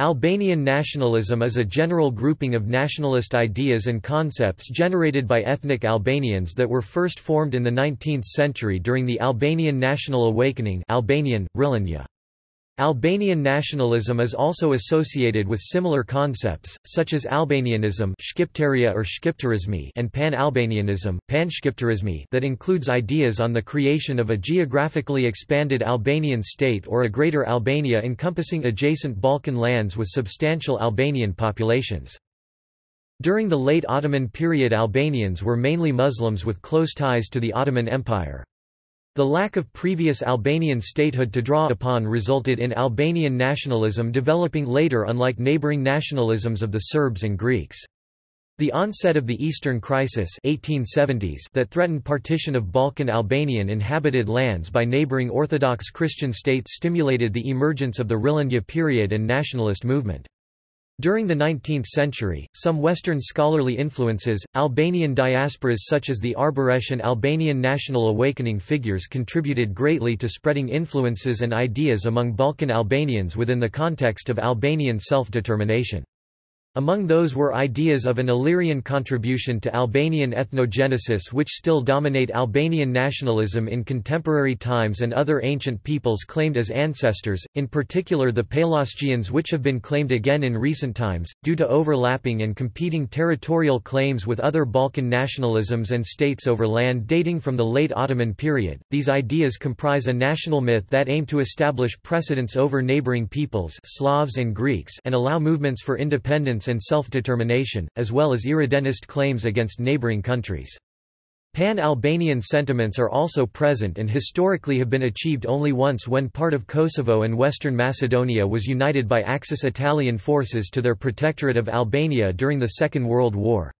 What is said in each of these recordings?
Albanian nationalism is a general grouping of nationalist ideas and concepts generated by ethnic Albanians that were first formed in the 19th century during the Albanian National Awakening Albanian, Rilindja. Albanian nationalism is also associated with similar concepts, such as Albanianism or and Pan-Albanianism, Panshqiptarismi that includes ideas on the creation of a geographically expanded Albanian state or a Greater Albania encompassing adjacent Balkan lands with substantial Albanian populations. During the late Ottoman period Albanians were mainly Muslims with close ties to the Ottoman Empire. The lack of previous Albanian statehood to draw upon resulted in Albanian nationalism developing later unlike neighboring nationalisms of the Serbs and Greeks. The onset of the Eastern Crisis 1870s that threatened partition of Balkan Albanian inhabited lands by neighboring Orthodox Christian states stimulated the emergence of the Rilindja period and nationalist movement. During the 19th century, some Western scholarly influences, Albanian diasporas such as the Arbëresh and Albanian National Awakening figures contributed greatly to spreading influences and ideas among Balkan Albanians within the context of Albanian self-determination. Among those were ideas of an Illyrian contribution to Albanian ethnogenesis which still dominate Albanian nationalism in contemporary times and other ancient peoples claimed as ancestors, in particular the Pelasgians which have been claimed again in recent times, due to overlapping and competing territorial claims with other Balkan nationalisms and states over land dating from the late Ottoman period. These ideas comprise a national myth that aim to establish precedence over neighboring peoples Slavs and Greeks and allow movements for independence and self-determination, as well as irredenticist claims against neighboring countries. Pan-Albanian sentiments are also present and historically have been achieved only once when part of Kosovo and Western Macedonia was united by Axis Italian forces to their protectorate of Albania during the Second World War.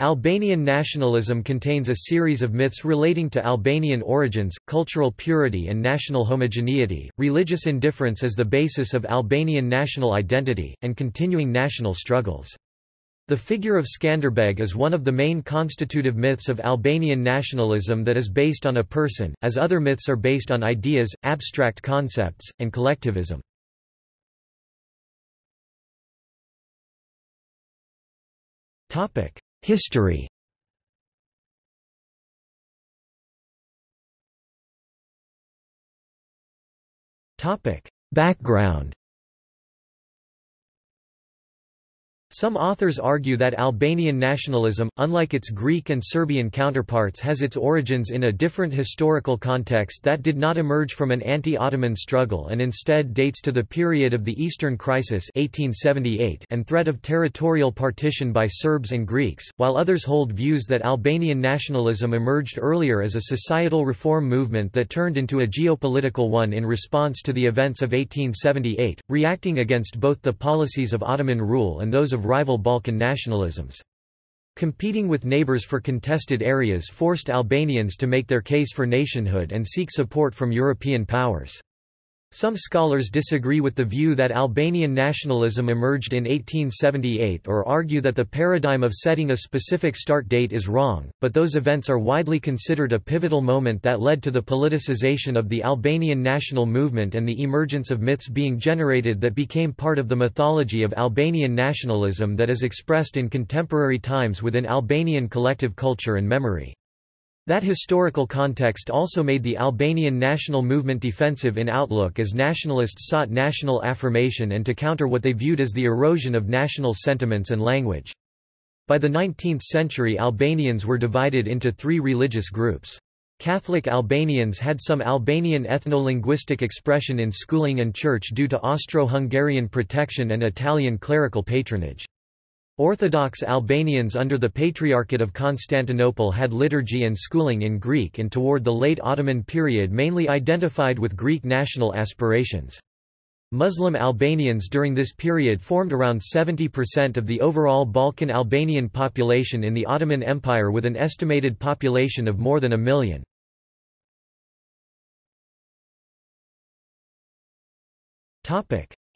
Albanian nationalism contains a series of myths relating to Albanian origins, cultural purity and national homogeneity, religious indifference as the basis of Albanian national identity, and continuing national struggles. The figure of Skanderbeg is one of the main constitutive myths of Albanian nationalism that is based on a person, as other myths are based on ideas, abstract concepts, and collectivism. History. Background Some authors argue that Albanian nationalism, unlike its Greek and Serbian counterparts has its origins in a different historical context that did not emerge from an anti-Ottoman struggle and instead dates to the period of the Eastern Crisis 1878 and threat of territorial partition by Serbs and Greeks, while others hold views that Albanian nationalism emerged earlier as a societal reform movement that turned into a geopolitical one in response to the events of 1878, reacting against both the policies of Ottoman rule and those of of rival Balkan nationalisms. Competing with neighbors for contested areas forced Albanians to make their case for nationhood and seek support from European powers. Some scholars disagree with the view that Albanian nationalism emerged in 1878 or argue that the paradigm of setting a specific start date is wrong, but those events are widely considered a pivotal moment that led to the politicization of the Albanian national movement and the emergence of myths being generated that became part of the mythology of Albanian nationalism that is expressed in contemporary times within Albanian collective culture and memory. That historical context also made the Albanian national movement defensive in outlook as nationalists sought national affirmation and to counter what they viewed as the erosion of national sentiments and language. By the 19th century Albanians were divided into three religious groups. Catholic Albanians had some Albanian ethno-linguistic expression in schooling and church due to Austro-Hungarian protection and Italian clerical patronage. Orthodox Albanians under the Patriarchate of Constantinople had liturgy and schooling in Greek and toward the late Ottoman period mainly identified with Greek national aspirations. Muslim Albanians during this period formed around 70% of the overall Balkan Albanian population in the Ottoman Empire with an estimated population of more than a million.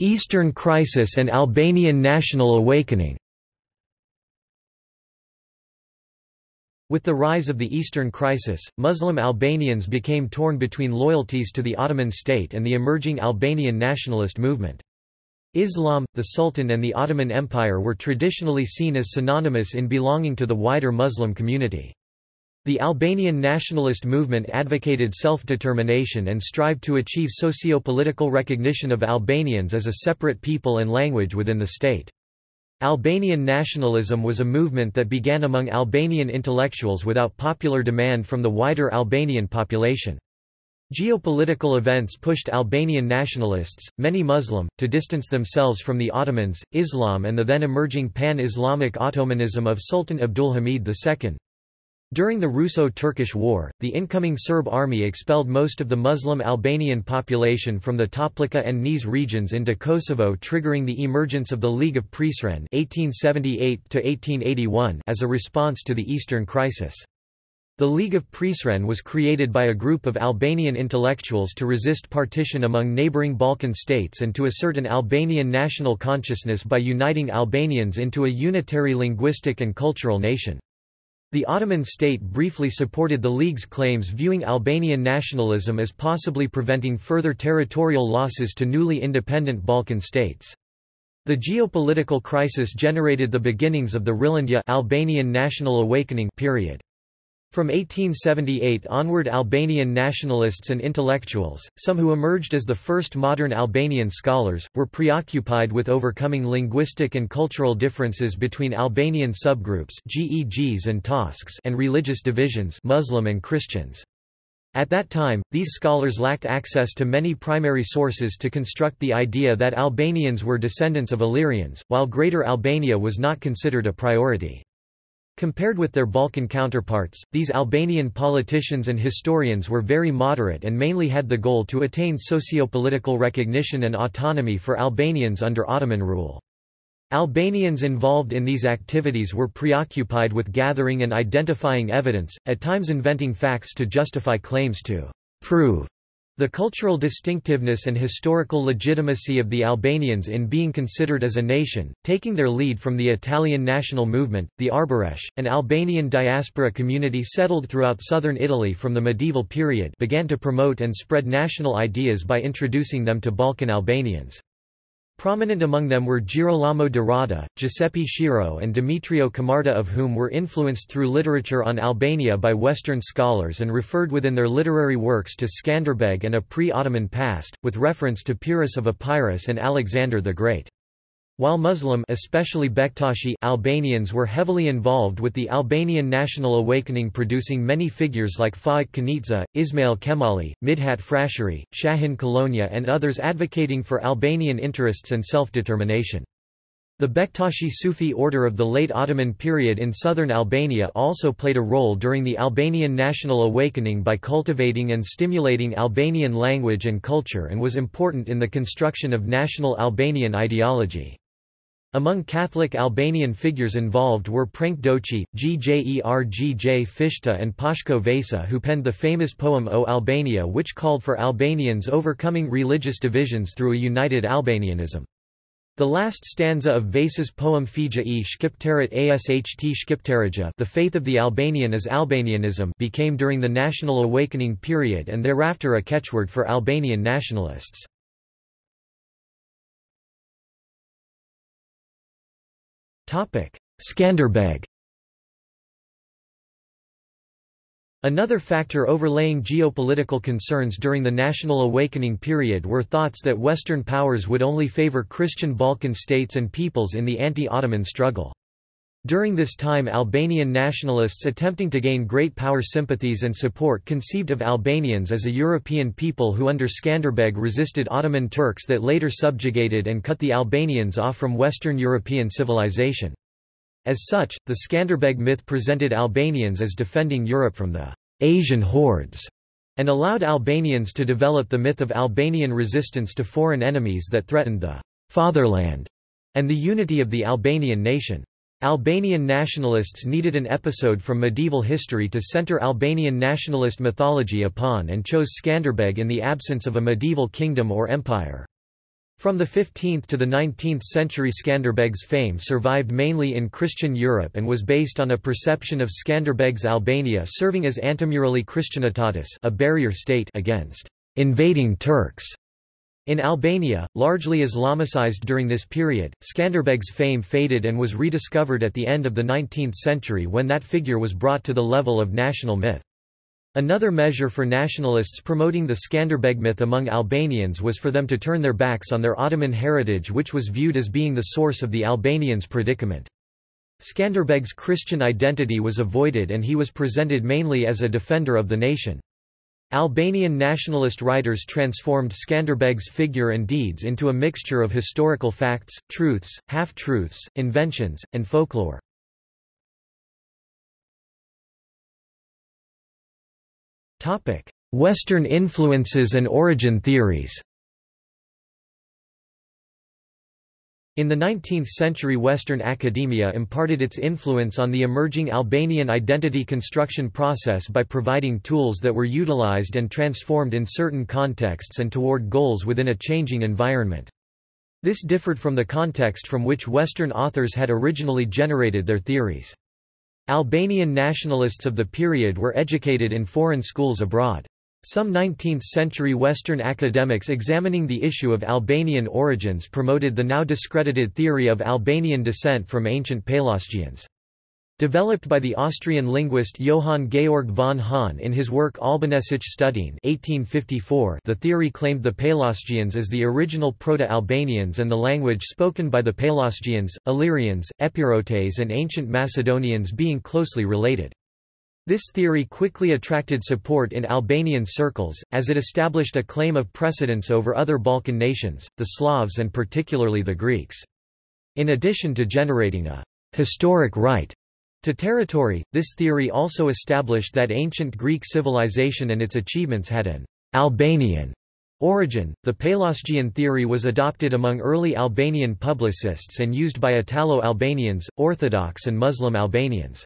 Eastern Crisis and Albanian National Awakening With the rise of the Eastern Crisis, Muslim Albanians became torn between loyalties to the Ottoman state and the emerging Albanian nationalist movement. Islam, the Sultan and the Ottoman Empire were traditionally seen as synonymous in belonging to the wider Muslim community. The Albanian nationalist movement advocated self-determination and strived to achieve socio-political recognition of Albanians as a separate people and language within the state. Albanian nationalism was a movement that began among Albanian intellectuals without popular demand from the wider Albanian population. Geopolitical events pushed Albanian nationalists, many Muslim, to distance themselves from the Ottomans, Islam and the then emerging pan-Islamic Ottomanism of Sultan Abdulhamid II. During the Russo-Turkish War, the incoming Serb army expelled most of the Muslim Albanian population from the Toplica and Niš regions into Kosovo triggering the emergence of the League of Prizren 1878 as a response to the Eastern Crisis. The League of Prizren was created by a group of Albanian intellectuals to resist partition among neighbouring Balkan states and to assert an Albanian national consciousness by uniting Albanians into a unitary linguistic and cultural nation. The Ottoman state briefly supported the League's claims viewing Albanian nationalism as possibly preventing further territorial losses to newly independent Balkan states. The geopolitical crisis generated the beginnings of the Rilindja Albanian national awakening period. From 1878 onward Albanian nationalists and intellectuals, some who emerged as the first modern Albanian scholars, were preoccupied with overcoming linguistic and cultural differences between Albanian subgroups GEGs and Tosks and religious divisions Muslim and Christians. At that time, these scholars lacked access to many primary sources to construct the idea that Albanians were descendants of Illyrians, while Greater Albania was not considered a priority. Compared with their Balkan counterparts, these Albanian politicians and historians were very moderate and mainly had the goal to attain socio-political recognition and autonomy for Albanians under Ottoman rule. Albanians involved in these activities were preoccupied with gathering and identifying evidence, at times inventing facts to justify claims to prove the cultural distinctiveness and historical legitimacy of the Albanians in being considered as a nation, taking their lead from the Italian national movement, the Arbëresh, an Albanian diaspora community settled throughout southern Italy from the medieval period began to promote and spread national ideas by introducing them to Balkan Albanians. Prominent among them were Girolamo de Rada, Giuseppe Schirò and Demetrio Camarda of whom were influenced through literature on Albania by Western scholars and referred within their literary works to Skanderbeg and a pre-Ottoman past, with reference to Pyrrhus of Epirus and Alexander the Great. While Muslim especially Bektashi Albanians were heavily involved with the Albanian national awakening producing many figures like Faik Konica, Ismail Qemali, Midhat Frashëri, Shahin Kolonja and others advocating for Albanian interests and self-determination. The Bektashi Sufi order of the late Ottoman period in southern Albania also played a role during the Albanian national awakening by cultivating and stimulating Albanian language and culture and was important in the construction of national Albanian ideology. Among Catholic Albanian figures involved were Prenk Doçi, Gjergj Fishta and Pashko Vasa who penned the famous poem O Albania which called for Albanians overcoming religious divisions through a united Albanianism. The last stanza of Vasa's poem Fija e Shqiptarit Asht Shqiptarija The Faith of the Albanian is Albanianism became during the National Awakening period and thereafter a catchword for Albanian nationalists. Skanderbeg Another factor overlaying geopolitical concerns during the national awakening period were thoughts that Western powers would only favor Christian Balkan states and peoples in the anti-Ottoman struggle. During this time Albanian nationalists attempting to gain great power sympathies and support conceived of Albanians as a European people who under Skanderbeg resisted Ottoman Turks that later subjugated and cut the Albanians off from Western European civilization. As such, the Skanderbeg myth presented Albanians as defending Europe from the Asian hordes and allowed Albanians to develop the myth of Albanian resistance to foreign enemies that threatened the fatherland and the unity of the Albanian nation. Albanian nationalists needed an episode from medieval history to center Albanian nationalist mythology upon and chose Skanderbeg in the absence of a medieval kingdom or empire. From the 15th to the 19th century Skanderbeg's fame survived mainly in Christian Europe and was based on a perception of Skanderbeg's Albania serving as antemurali Christianitatis a barrier state against invading Turks. In Albania, largely Islamicized during this period, Skanderbeg's fame faded and was rediscovered at the end of the 19th century when that figure was brought to the level of national myth. Another measure for nationalists promoting the Skanderbeg myth among Albanians was for them to turn their backs on their Ottoman heritage which was viewed as being the source of the Albanians' predicament. Skanderbeg's Christian identity was avoided and he was presented mainly as a defender of the nation. Albanian nationalist writers transformed Skanderbeg's figure and deeds into a mixture of historical facts, truths, half-truths, inventions, and folklore. Western influences and origin theories In the 19th century Western academia imparted its influence on the emerging Albanian identity construction process by providing tools that were utilized and transformed in certain contexts and toward goals within a changing environment. This differed from the context from which Western authors had originally generated their theories. Albanian nationalists of the period were educated in foreign schools abroad. Some 19th-century Western academics examining the issue of Albanian origins promoted the now discredited theory of Albanian descent from ancient Pelasgians. Developed by the Austrian linguist Johann Georg von Hahn in his work Albanesische Studien 1854, the theory claimed the Pelasgians as the original Proto-Albanians and the language spoken by the Pelasgians, Illyrians, Epirotes and ancient Macedonians being closely related. This theory quickly attracted support in Albanian circles, as it established a claim of precedence over other Balkan nations, the Slavs and particularly the Greeks. In addition to generating a historic right to territory, this theory also established that ancient Greek civilization and its achievements had an Albanian origin. The Pelasgian theory was adopted among early Albanian publicists and used by Italo-Albanians, Orthodox and Muslim Albanians.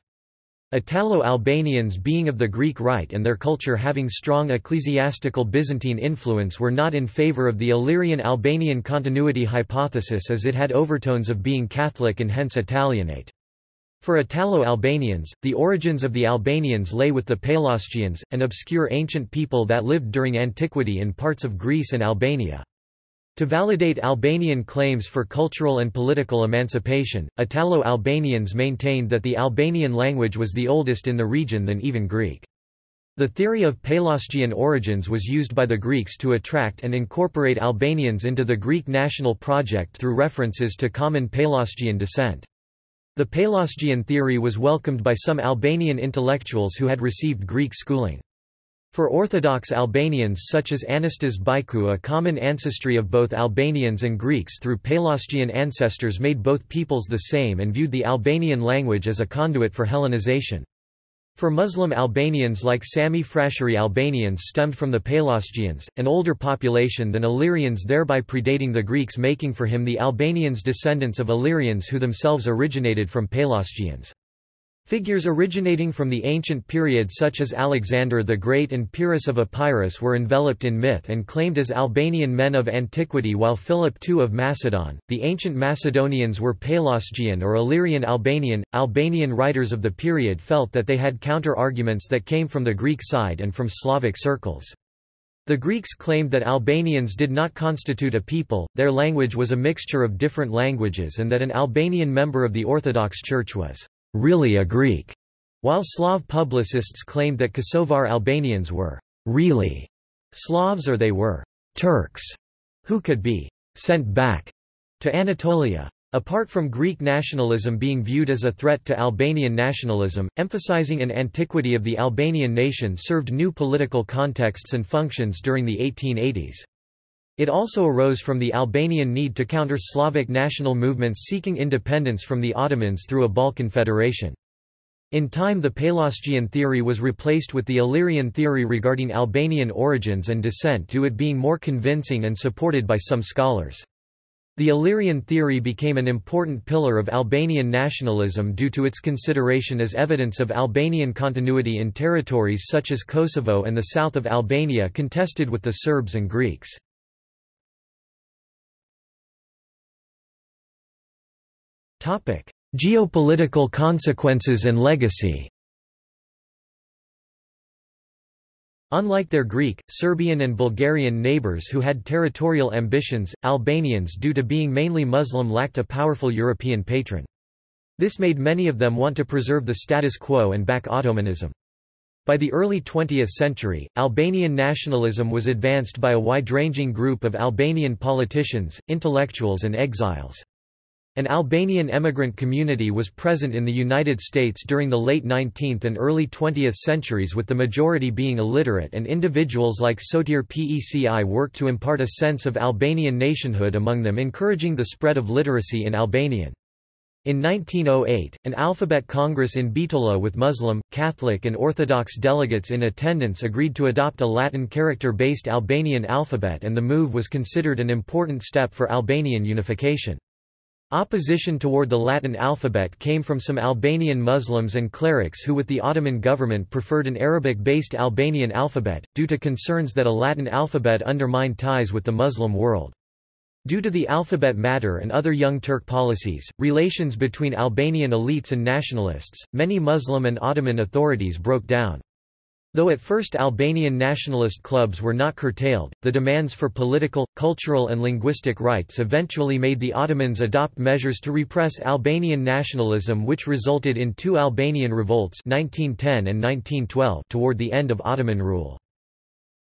Italo-Albanians being of the Greek Rite and their culture having strong ecclesiastical Byzantine influence were not in favor of the Illyrian-Albanian continuity hypothesis as it had overtones of being Catholic and hence Italianate. For Italo-Albanians, the origins of the Albanians lay with the Pelasgians, an obscure ancient people that lived during antiquity in parts of Greece and Albania. To validate Albanian claims for cultural and political emancipation, Italo-Albanians maintained that the Albanian language was the oldest in the region than even Greek. The theory of Pelasgian origins was used by the Greeks to attract and incorporate Albanians into the Greek national project through references to common Pelasgian descent. The Pelasgian theory was welcomed by some Albanian intellectuals who had received Greek schooling. For Orthodox Albanians such as Anastas Byku a common ancestry of both Albanians and Greeks through Pelasgian ancestors made both peoples the same and viewed the Albanian language as a conduit for Hellenization. For Muslim Albanians like Sami Frashëri Albanians stemmed from the Pelasgians, an older population than Illyrians thereby predating the Greeks making for him the Albanians descendants of Illyrians who themselves originated from Pelasgians. Figures originating from the ancient period such as Alexander the Great and Pyrrhus of Epirus were enveloped in myth and claimed as Albanian men of antiquity while Philip II of Macedon, the ancient Macedonians were Pelasgian or Illyrian Albanian. Albanian writers of the period felt that they had counter-arguments that came from the Greek side and from Slavic circles. The Greeks claimed that Albanians did not constitute a people, their language was a mixture of different languages and that an Albanian member of the Orthodox Church was really a Greek, while Slav publicists claimed that Kosovar Albanians were really Slavs or they were Turks, who could be sent back to Anatolia. Apart from Greek nationalism being viewed as a threat to Albanian nationalism, emphasizing an antiquity of the Albanian nation served new political contexts and functions during the 1880s. It also arose from the Albanian need to counter Slavic national movements seeking independence from the Ottomans through a Balkan federation. In time the Pelasgian theory was replaced with the Illyrian theory regarding Albanian origins and descent to it being more convincing and supported by some scholars. The Illyrian theory became an important pillar of Albanian nationalism due to its consideration as evidence of Albanian continuity in territories such as Kosovo and the south of Albania contested with the Serbs and Greeks. Topic: Geopolitical consequences and legacy. Unlike their Greek, Serbian and Bulgarian neighbours who had territorial ambitions, Albanians due to being mainly Muslim lacked a powerful European patron. This made many of them want to preserve the status quo and back Ottomanism. By the early 20th century, Albanian nationalism was advanced by a wide-ranging group of Albanian politicians, intellectuals and exiles. An Albanian emigrant community was present in the United States during the late 19th and early 20th centuries with the majority being illiterate and individuals like Sotir Peci worked to impart a sense of Albanian nationhood among them encouraging the spread of literacy in Albanian. In 1908, an alphabet congress in Bitola with Muslim, Catholic and Orthodox delegates in attendance agreed to adopt a Latin character-based Albanian alphabet and the move was considered an important step for Albanian unification. Opposition toward the Latin alphabet came from some Albanian Muslims and clerics who with the Ottoman government preferred an Arabic-based Albanian alphabet, due to concerns that a Latin alphabet undermined ties with the Muslim world. Due to the alphabet matter and other Young Turk policies, relations between Albanian elites and nationalists, many Muslim and Ottoman authorities broke down. Though at first Albanian nationalist clubs were not curtailed, the demands for political, cultural and linguistic rights eventually made the Ottomans adopt measures to repress Albanian nationalism which resulted in two Albanian revolts 1910 and 1912 toward the end of Ottoman rule.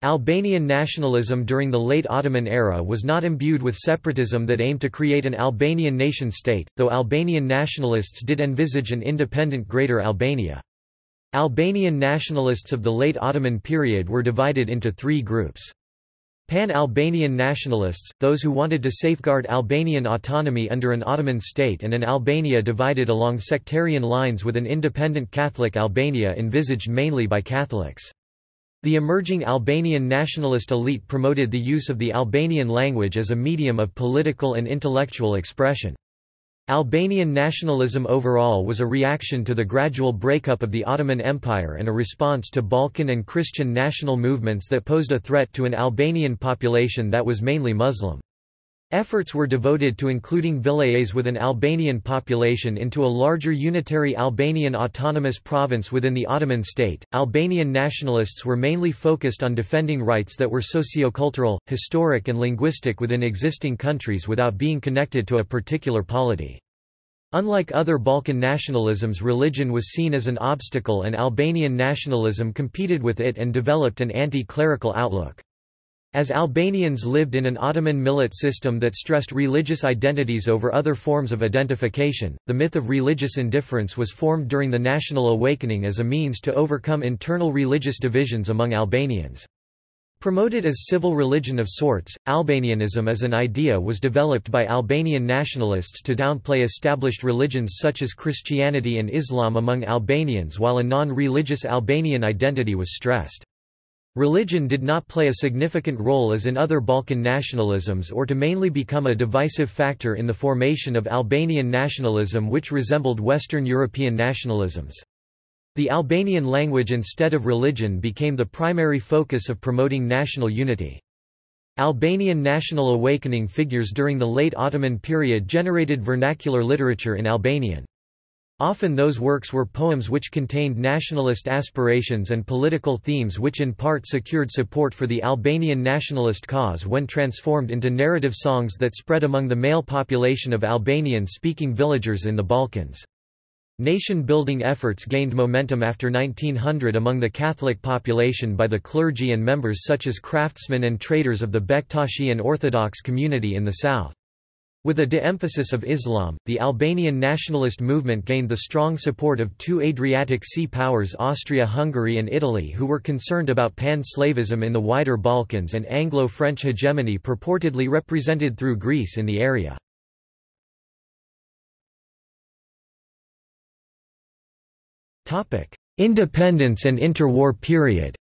Albanian nationalism during the late Ottoman era was not imbued with separatism that aimed to create an Albanian nation-state, though Albanian nationalists did envisage an independent Greater Albania. Albanian nationalists of the late Ottoman period were divided into three groups. Pan-Albanian nationalists, those who wanted to safeguard Albanian autonomy under an Ottoman state and an Albania divided along sectarian lines with an independent Catholic Albania envisaged mainly by Catholics. The emerging Albanian nationalist elite promoted the use of the Albanian language as a medium of political and intellectual expression. Albanian nationalism overall was a reaction to the gradual breakup of the Ottoman Empire and a response to Balkan and Christian national movements that posed a threat to an Albanian population that was mainly Muslim. Efforts were devoted to including vilayets with an Albanian population into a larger unitary Albanian autonomous province within the Ottoman state. Albanian nationalists were mainly focused on defending rights that were sociocultural, historic, and linguistic within existing countries without being connected to a particular polity. Unlike other Balkan nationalisms religion was seen as an obstacle and Albanian nationalism competed with it and developed an anti-clerical outlook. As Albanians lived in an Ottoman millet system that stressed religious identities over other forms of identification, the myth of religious indifference was formed during the national awakening as a means to overcome internal religious divisions among Albanians. Promoted as civil religion of sorts, Albanianism as an idea was developed by Albanian nationalists to downplay established religions such as Christianity and Islam among Albanians while a non-religious Albanian identity was stressed. Religion did not play a significant role as in other Balkan nationalisms or to mainly become a divisive factor in the formation of Albanian nationalism which resembled Western European nationalisms. The Albanian language instead of religion became the primary focus of promoting national unity. Albanian national awakening figures during the late Ottoman period generated vernacular literature in Albanian. Often those works were poems which contained nationalist aspirations and political themes which in part secured support for the Albanian nationalist cause when transformed into narrative songs that spread among the male population of Albanian-speaking villagers in the Balkans. Nation-building efforts gained momentum after 1900 among the Catholic population by the clergy and members such as craftsmen and traders of the Bektashi and Orthodox community in the south. With a de-emphasis of Islam, the Albanian nationalist movement gained the strong support of two Adriatic sea powers Austria-Hungary and Italy who were concerned about pan-Slavism in the wider Balkans and Anglo-French hegemony purportedly represented through Greece in the area. Independence and interwar period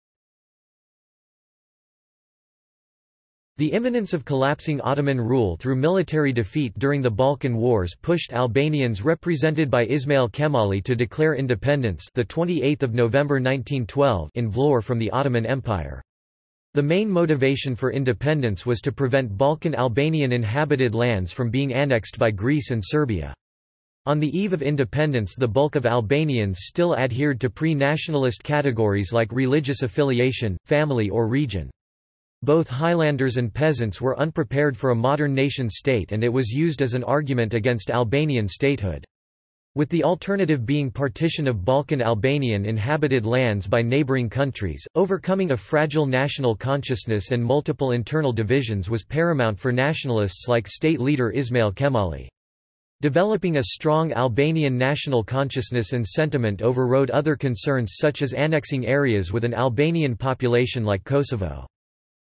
The imminence of collapsing Ottoman rule through military defeat during the Balkan Wars pushed Albanians represented by Ismail Qemali to declare independence the 28th of November 1912 in Vlorë from the Ottoman Empire. The main motivation for independence was to prevent Balkan Albanian inhabited lands from being annexed by Greece and Serbia. On the eve of independence the bulk of Albanians still adhered to pre-nationalist categories like religious affiliation, family or region. Both Highlanders and peasants were unprepared for a modern nation-state and it was used as an argument against Albanian statehood. With the alternative being partition of Balkan Albanian inhabited lands by neighbouring countries, overcoming a fragile national consciousness and multiple internal divisions was paramount for nationalists like state leader Ismail Qemali. Developing a strong Albanian national consciousness and sentiment overrode other concerns such as annexing areas with an Albanian population like Kosovo.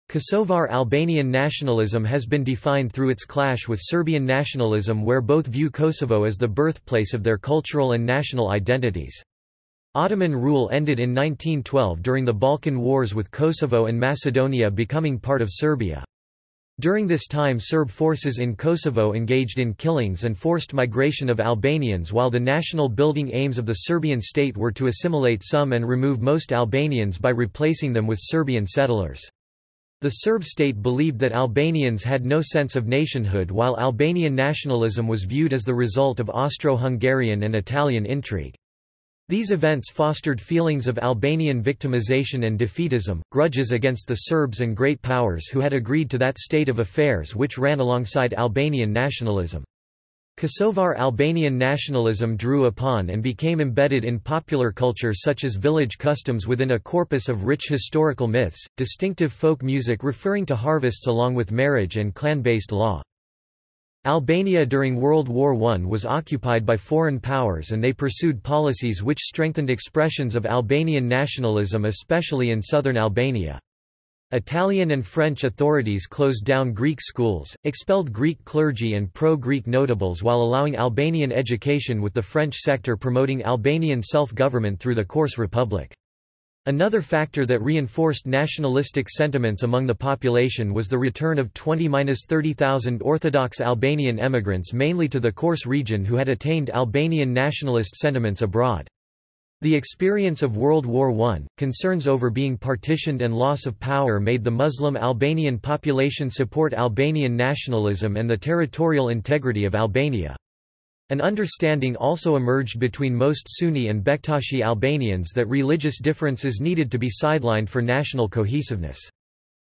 Kosovar Albanian nationalism has been defined through its clash with Serbian nationalism where both view Kosovo as the birthplace of their cultural and national identities. Ottoman rule ended in 1912 during the Balkan Wars with Kosovo and Macedonia becoming part of Serbia. During this time Serb forces in Kosovo engaged in killings and forced migration of Albanians while the national building aims of the Serbian state were to assimilate some and remove most Albanians by replacing them with Serbian settlers. The Serb state believed that Albanians had no sense of nationhood while Albanian nationalism was viewed as the result of Austro-Hungarian and Italian intrigue. These events fostered feelings of Albanian victimization and defeatism, grudges against the Serbs and great powers who had agreed to that state of affairs which ran alongside Albanian nationalism. Kosovar Albanian nationalism drew upon and became embedded in popular culture such as village customs within a corpus of rich historical myths, distinctive folk music referring to harvests along with marriage and clan-based law. Albania during World War I was occupied by foreign powers and they pursued policies which strengthened expressions of Albanian nationalism especially in southern Albania. Italian and French authorities closed down Greek schools, expelled Greek clergy and pro-Greek notables while allowing Albanian education with the French sector promoting Albanian self-government through the Korçë Republic. Another factor that reinforced nationalistic sentiments among the population was the return of 20–30,000 Orthodox Albanian emigrants mainly to the Korçë region who had attained Albanian nationalist sentiments abroad. The experience of World War I, concerns over being partitioned and loss of power made the Muslim Albanian population support Albanian nationalism and the territorial integrity of Albania. An understanding also emerged between most Sunni and Bektashi Albanians that religious differences needed to be sidelined for national cohesiveness.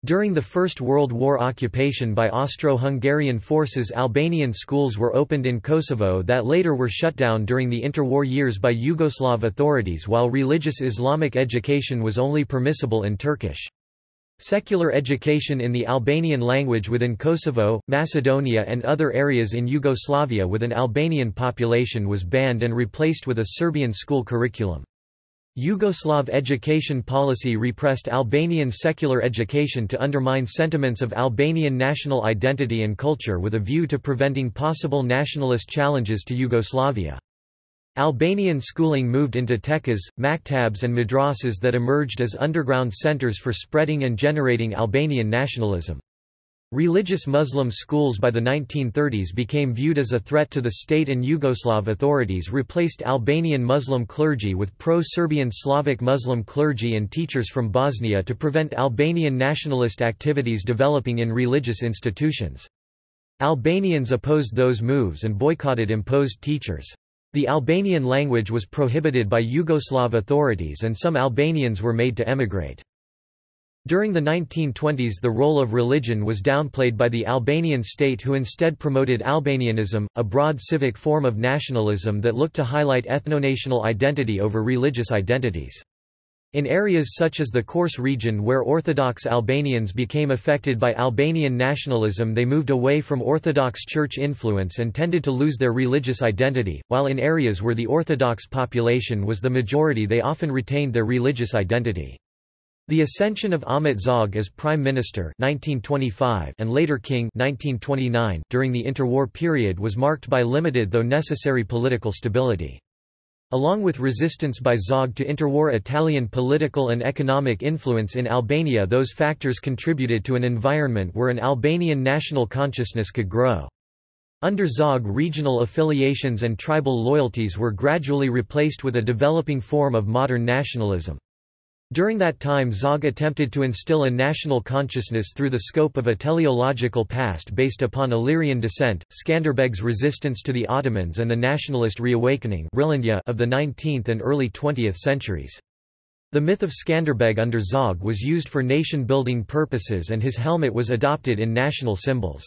During the First World War occupation by Austro-Hungarian forces Albanian schools were opened in Kosovo that later were shut down during the interwar years by Yugoslav authorities while religious Islamic education was only permissible in Turkish. Secular education in the Albanian language within Kosovo, Macedonia and other areas in Yugoslavia with an Albanian population was banned and replaced with a Serbian school curriculum. Yugoslav education policy repressed Albanian secular education to undermine sentiments of Albanian national identity and culture with a view to preventing possible nationalist challenges to Yugoslavia. Albanian schooling moved into tekkes, maktabs and madrasas that emerged as underground centers for spreading and generating Albanian nationalism. Religious Muslim schools by the 1930s became viewed as a threat to the state and Yugoslav authorities replaced Albanian Muslim clergy with pro-Serbian Slavic Muslim clergy and teachers from Bosnia to prevent Albanian nationalist activities developing in religious institutions. Albanians opposed those moves and boycotted imposed teachers. The Albanian language was prohibited by Yugoslav authorities and some Albanians were made to emigrate. During the 1920s the role of religion was downplayed by the Albanian state who instead promoted Albanianism, a broad civic form of nationalism that looked to highlight ethno-national identity over religious identities. In areas such as the Korçë region where Orthodox Albanians became affected by Albanian nationalism they moved away from Orthodox Church influence and tended to lose their religious identity, while in areas where the Orthodox population was the majority they often retained their religious identity. The ascension of Ahmet Zog as Prime Minister 1925 and later King 1929 during the interwar period was marked by limited though necessary political stability. Along with resistance by Zog to interwar Italian political and economic influence in Albania those factors contributed to an environment where an Albanian national consciousness could grow. Under Zog regional affiliations and tribal loyalties were gradually replaced with a developing form of modern nationalism. During that time Zog attempted to instill a national consciousness through the scope of a teleological past based upon Illyrian descent, Skanderbeg's resistance to the Ottomans and the nationalist reawakening of the 19th and early 20th centuries. The myth of Skanderbeg under Zog was used for nation-building purposes and his helmet was adopted in national symbols.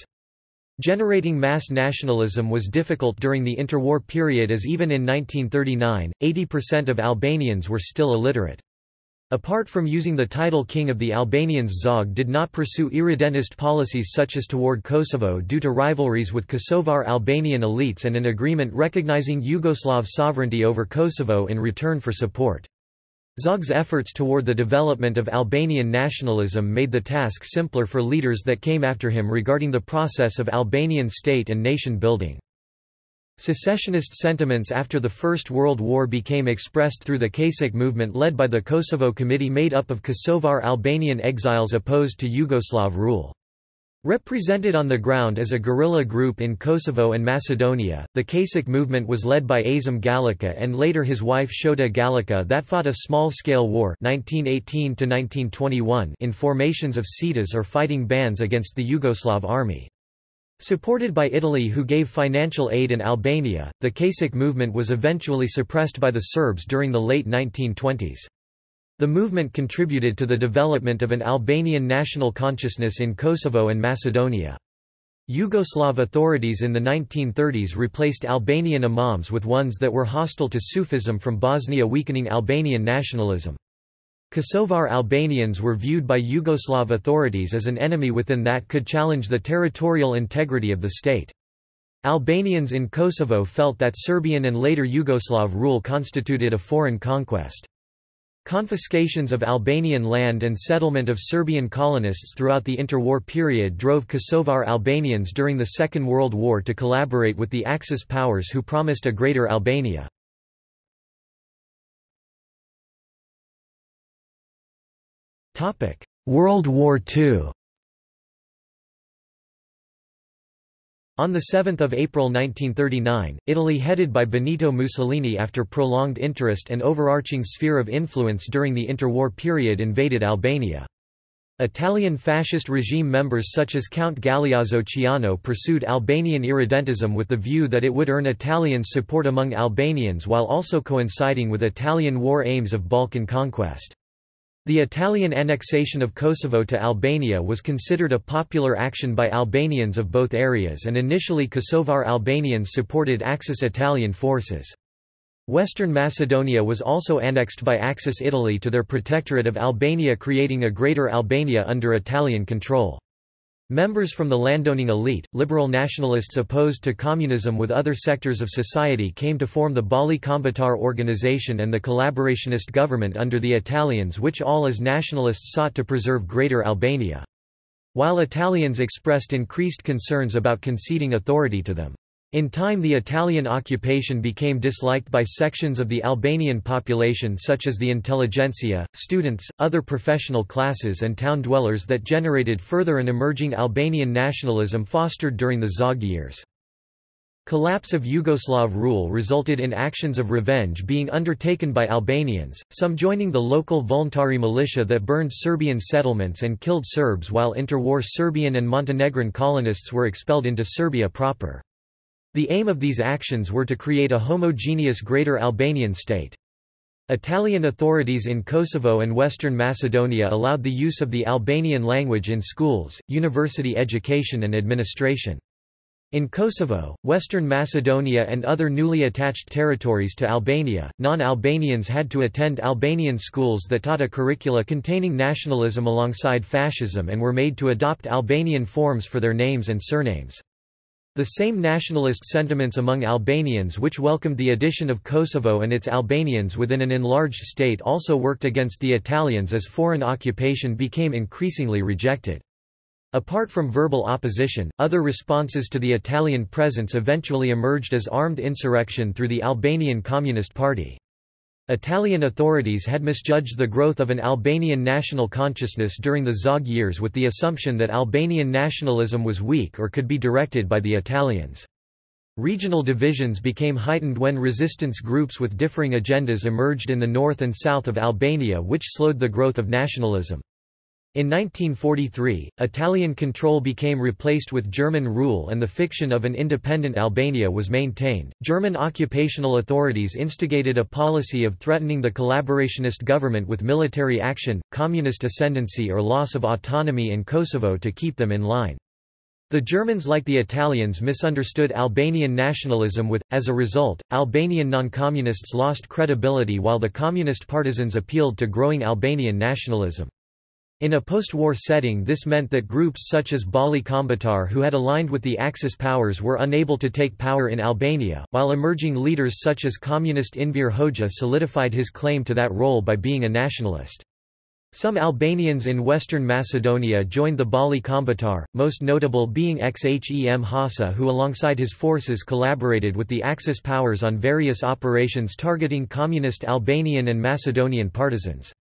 Generating mass nationalism was difficult during the interwar period as even in 1939, 80% of Albanians were still illiterate. Apart from using the title King of the Albanians Zog did not pursue irredentist policies such as toward Kosovo due to rivalries with Kosovar Albanian elites and an agreement recognizing Yugoslav sovereignty over Kosovo in return for support. Zog's efforts toward the development of Albanian nationalism made the task simpler for leaders that came after him regarding the process of Albanian state and nation building. Secessionist sentiments after the First World War became expressed through the Kachak movement led by the Kosovo Committee made up of Kosovar Albanian exiles opposed to Yugoslav rule. Represented on the ground as a guerrilla group in Kosovo and Macedonia, the Kachak movement was led by Azem Galica and later his wife Shote Galica that fought a small-scale war 1918 in formations of cetas or fighting bands against the Yugoslav army. Supported by Italy who gave financial aid in Albania, the Kachak movement was eventually suppressed by the Serbs during the late 1920s. The movement contributed to the development of an Albanian national consciousness in Kosovo and Macedonia. Yugoslav authorities in the 1930s replaced Albanian imams with ones that were hostile to Sufism from Bosnia weakening Albanian nationalism. Kosovar Albanians were viewed by Yugoslav authorities as an enemy within that could challenge the territorial integrity of the state. Albanians in Kosovo felt that Serbian and later Yugoslav rule constituted a foreign conquest. Confiscations of Albanian land and settlement of Serbian colonists throughout the interwar period drove Kosovar Albanians during the Second World War to collaborate with the Axis powers who promised a greater Albania. World War II On 7 April 1939, Italy headed by Benito Mussolini after prolonged interest and overarching sphere of influence during the interwar period invaded Albania. Italian fascist regime members such as Count Galeazzo Ciano pursued Albanian irredentism with the view that it would earn Italians' support among Albanians while also coinciding with Italian war aims of Balkan conquest. The Italian annexation of Kosovo to Albania was considered a popular action by Albanians of both areas and initially Kosovar Albanians supported Axis Italian forces. Western Macedonia was also annexed by Axis Italy to their protectorate of Albania creating a Greater Albania under Italian control. Members from the landowning elite, liberal nationalists opposed to communism with other sectors of society came to form the Balli Kombëtar organization and the collaborationist government under the Italians which all as nationalists sought to preserve Greater Albania. While Italians expressed increased concerns about conceding authority to them. In time the Italian occupation became disliked by sections of the Albanian population such as the intelligentsia, students, other professional classes and town dwellers that generated further an emerging Albanian nationalism fostered during the Zog years. Collapse of Yugoslav rule resulted in actions of revenge being undertaken by Albanians, some joining the local voluntary militia that burned Serbian settlements and killed Serbs while interwar Serbian and Montenegrin colonists were expelled into Serbia proper. The aim of these actions were to create a homogeneous Greater Albanian state. Italian authorities in Kosovo and Western Macedonia allowed the use of the Albanian language in schools, university education and administration. In Kosovo, Western Macedonia and other newly attached territories to Albania, non-Albanians had to attend Albanian schools that taught a curricula containing nationalism alongside fascism and were made to adopt Albanian forms for their names and surnames. The same nationalist sentiments among Albanians which welcomed the addition of Kosovo and its Albanians within an enlarged state also worked against the Italians as foreign occupation became increasingly rejected. Apart from verbal opposition, other responses to the Italian presence eventually emerged as armed insurrection through the Albanian Communist Party. Italian authorities had misjudged the growth of an Albanian national consciousness during the Zog years with the assumption that Albanian nationalism was weak or could be directed by the Italians. Regional divisions became heightened when resistance groups with differing agendas emerged in the north and south of Albania which slowed the growth of nationalism. In 1943, Italian control became replaced with German rule and the fiction of an independent Albania was maintained. German occupational authorities instigated a policy of threatening the collaborationist government with military action, communist ascendancy or loss of autonomy in Kosovo to keep them in line. The Germans like the Italians misunderstood Albanian nationalism with, as a result, Albanian non-communists lost credibility while the communist partisans appealed to growing Albanian nationalism. In a post-war setting this meant that groups such as Balli Kombëtar who had aligned with the Axis powers were unable to take power in Albania, while emerging leaders such as communist Enver Hoxha solidified his claim to that role by being a nationalist. Some Albanians in western Macedonia joined the Balli Kombëtar, most notable being Xhem Hasa who alongside his forces collaborated with the Axis powers on various operations targeting communist Albanian and Macedonian partisans.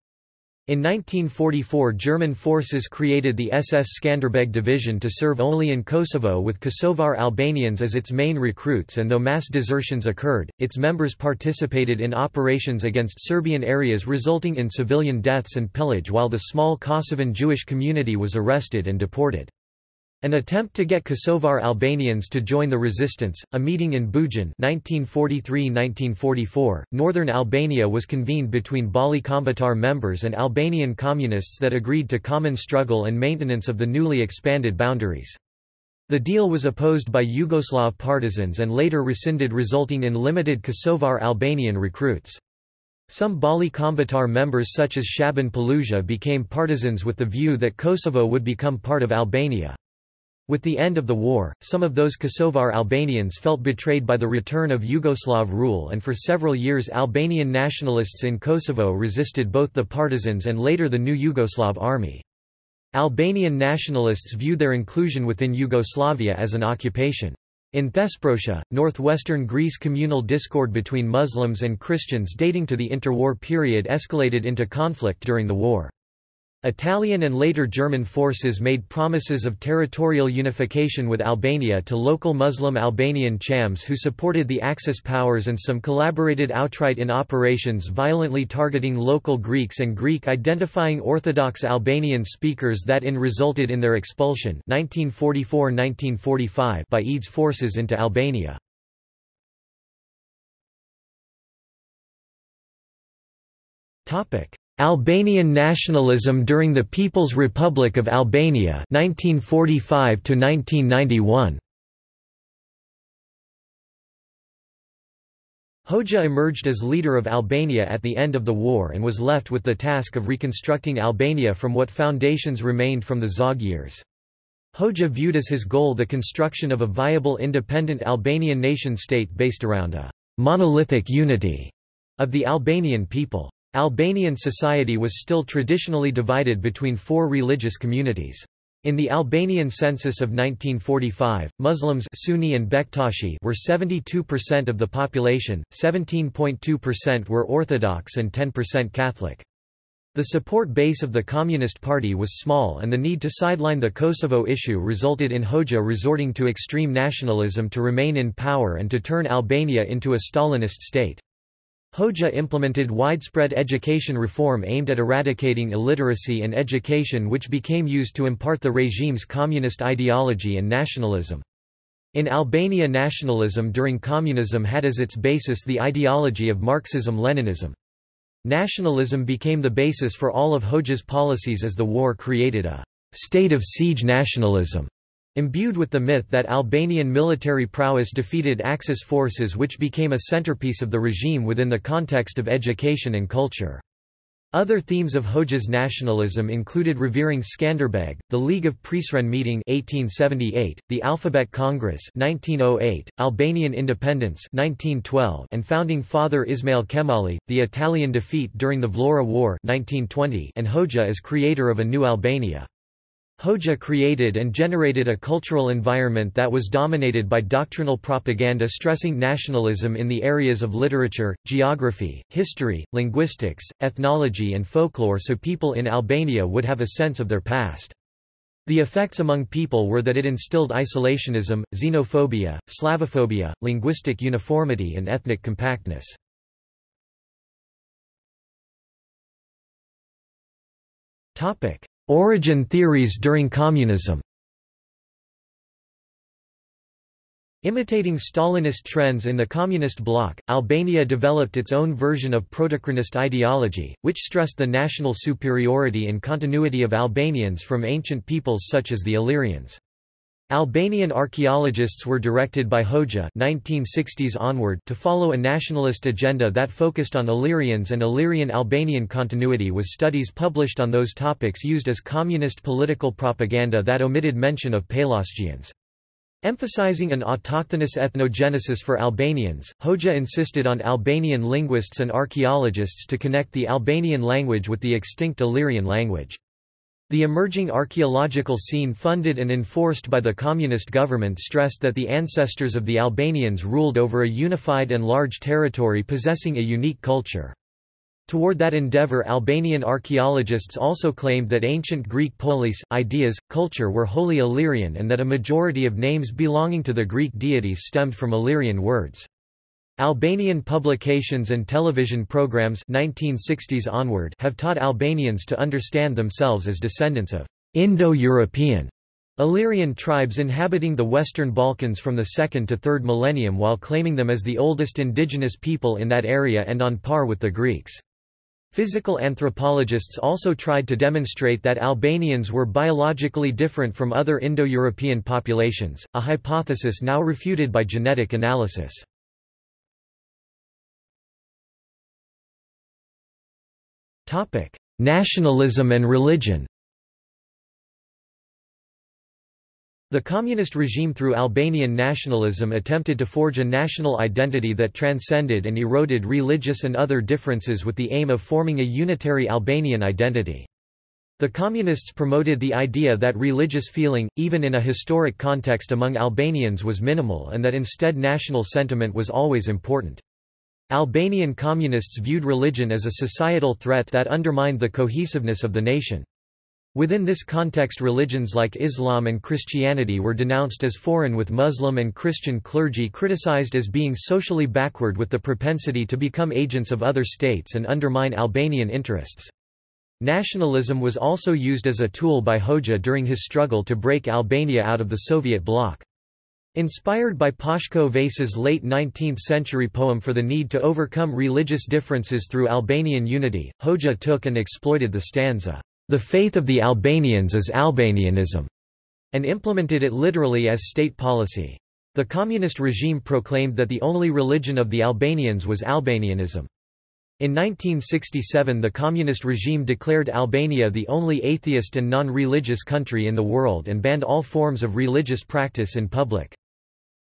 In 1944 German forces created the SS Skanderbeg division to serve only in Kosovo with Kosovar Albanians as its main recruits and though mass desertions occurred, its members participated in operations against Serbian areas resulting in civilian deaths and pillage while the small Kosovan Jewish community was arrested and deported. An attempt to get Kosovar Albanians to join the resistance, a meeting in Bujan 1943–1944, northern Albania was convened between Balli Kombëtar members and Albanian communists that agreed to common struggle and maintenance of the newly expanded boundaries. The deal was opposed by Yugoslav partisans and later rescinded resulting in limited Kosovar Albanian recruits. Some Balli Kombëtar members such as Shaban Polluzha became partisans with the view that Kosovo would become part of Albania. With the end of the war, some of those Kosovar Albanians felt betrayed by the return of Yugoslav rule and for several years Albanian nationalists in Kosovo resisted both the partisans and later the new Yugoslav army. Albanian nationalists viewed their inclusion within Yugoslavia as an occupation. In Thesprotia, northwestern Greece communal discord between Muslims and Christians dating to the interwar period escalated into conflict during the war. Italian and later German forces made promises of territorial unification with Albania to local Muslim Albanian Chams who supported the Axis powers and some collaborated outright in operations violently targeting local Greeks and Greek-identifying Orthodox Albanian speakers that in resulted in their expulsion 1944–1945 by EDES forces into Albania. Topic Albanian nationalism during the People's Republic of Albania 1945 to 1991 Hoxha emerged as leader of Albania at the end of the war and was left with the task of reconstructing Albania from what foundations remained from the Zog years. Hoxha viewed as his goal the construction of a viable independent Albanian nation-state based around a monolithic unity of the Albanian people. Albanian society was still traditionally divided between four religious communities. In the Albanian census of 1945, Muslims Sunni and Bektashi were 72% of the population, 17.2% were Orthodox and 10% Catholic. The support base of the Communist Party was small and the need to sideline the Kosovo issue resulted in Hoxha resorting to extreme nationalism to remain in power and to turn Albania into a Stalinist state. Hoxha implemented widespread education reform aimed at eradicating illiteracy and education which became used to impart the regime's communist ideology and nationalism. In Albania nationalism during communism had as its basis the ideology of Marxism-Leninism. Nationalism became the basis for all of Hoxha's policies as the war created a state of siege nationalism Imbued with the myth that Albanian military prowess defeated Axis forces which became a centerpiece of the regime within the context of education and culture. Other themes of Hoxha's nationalism included revering Skanderbeg, the League of Prizren meeting 1878, the Alphabet Congress 1908, Albanian independence 1912, and founding father Ismail Qemali, the Italian defeat during the Vlora War 1920, and Hoxha as creator of a new Albania. Hoxha created and generated a cultural environment that was dominated by doctrinal propaganda stressing nationalism in the areas of literature, geography, history, linguistics, ethnology and folklore so people in Albania would have a sense of their past. The effects among people were that it instilled isolationism, xenophobia, Slavophobia, linguistic uniformity and ethnic compactness. Origin theories during communism Imitating Stalinist trends in the communist bloc, Albania developed its own version of protochronist ideology, which stressed the national superiority and continuity of Albanians from ancient peoples such as the Illyrians. Albanian archaeologists were directed by Hoxha 1960s onward to follow a nationalist agenda that focused on Illyrians and Illyrian-Albanian continuity with studies published on those topics used as communist political propaganda that omitted mention of Pelasgians. Emphasizing an autochthonous ethnogenesis for Albanians, Hoxha insisted on Albanian linguists and archaeologists to connect the Albanian language with the extinct Illyrian language. The emerging archaeological scene funded and enforced by the communist government stressed that the ancestors of the Albanians ruled over a unified and large territory possessing a unique culture. Toward that endeavor Albanian archaeologists also claimed that ancient Greek polis, ideas, culture were wholly Illyrian and that a majority of names belonging to the Greek deities stemmed from Illyrian words. Albanian publications and television programs 1960s onward have taught Albanians to understand themselves as descendants of Indo-European Illyrian tribes inhabiting the Western Balkans from the 2nd to 3rd millennium while claiming them as the oldest indigenous people in that area and on par with the Greeks. Physical anthropologists also tried to demonstrate that Albanians were biologically different from other Indo-European populations, a hypothesis now refuted by genetic analysis. Nationalism and religion The communist regime through Albanian nationalism attempted to forge a national identity that transcended and eroded religious and other differences with the aim of forming a unitary Albanian identity. The Communists promoted the idea that religious feeling, even in a historic context among Albanians was minimal and that instead national sentiment was always important. Albanian Communists viewed religion as a societal threat that undermined the cohesiveness of the nation. Within this context religions like Islam and Christianity were denounced as foreign with Muslim and Christian clergy criticized as being socially backward with the propensity to become agents of other states and undermine Albanian interests. Nationalism was also used as a tool by Hoxha during his struggle to break Albania out of the Soviet bloc. Inspired by Pashko Vasa's late 19th-century poem for the need to overcome religious differences through Albanian unity, Hoxha took and exploited the stanza, the faith of the Albanians is Albanianism, and implemented it literally as state policy. The communist regime proclaimed that the only religion of the Albanians was Albanianism. In 1967 the communist regime declared Albania the only atheist and non-religious country in the world and banned all forms of religious practice in public.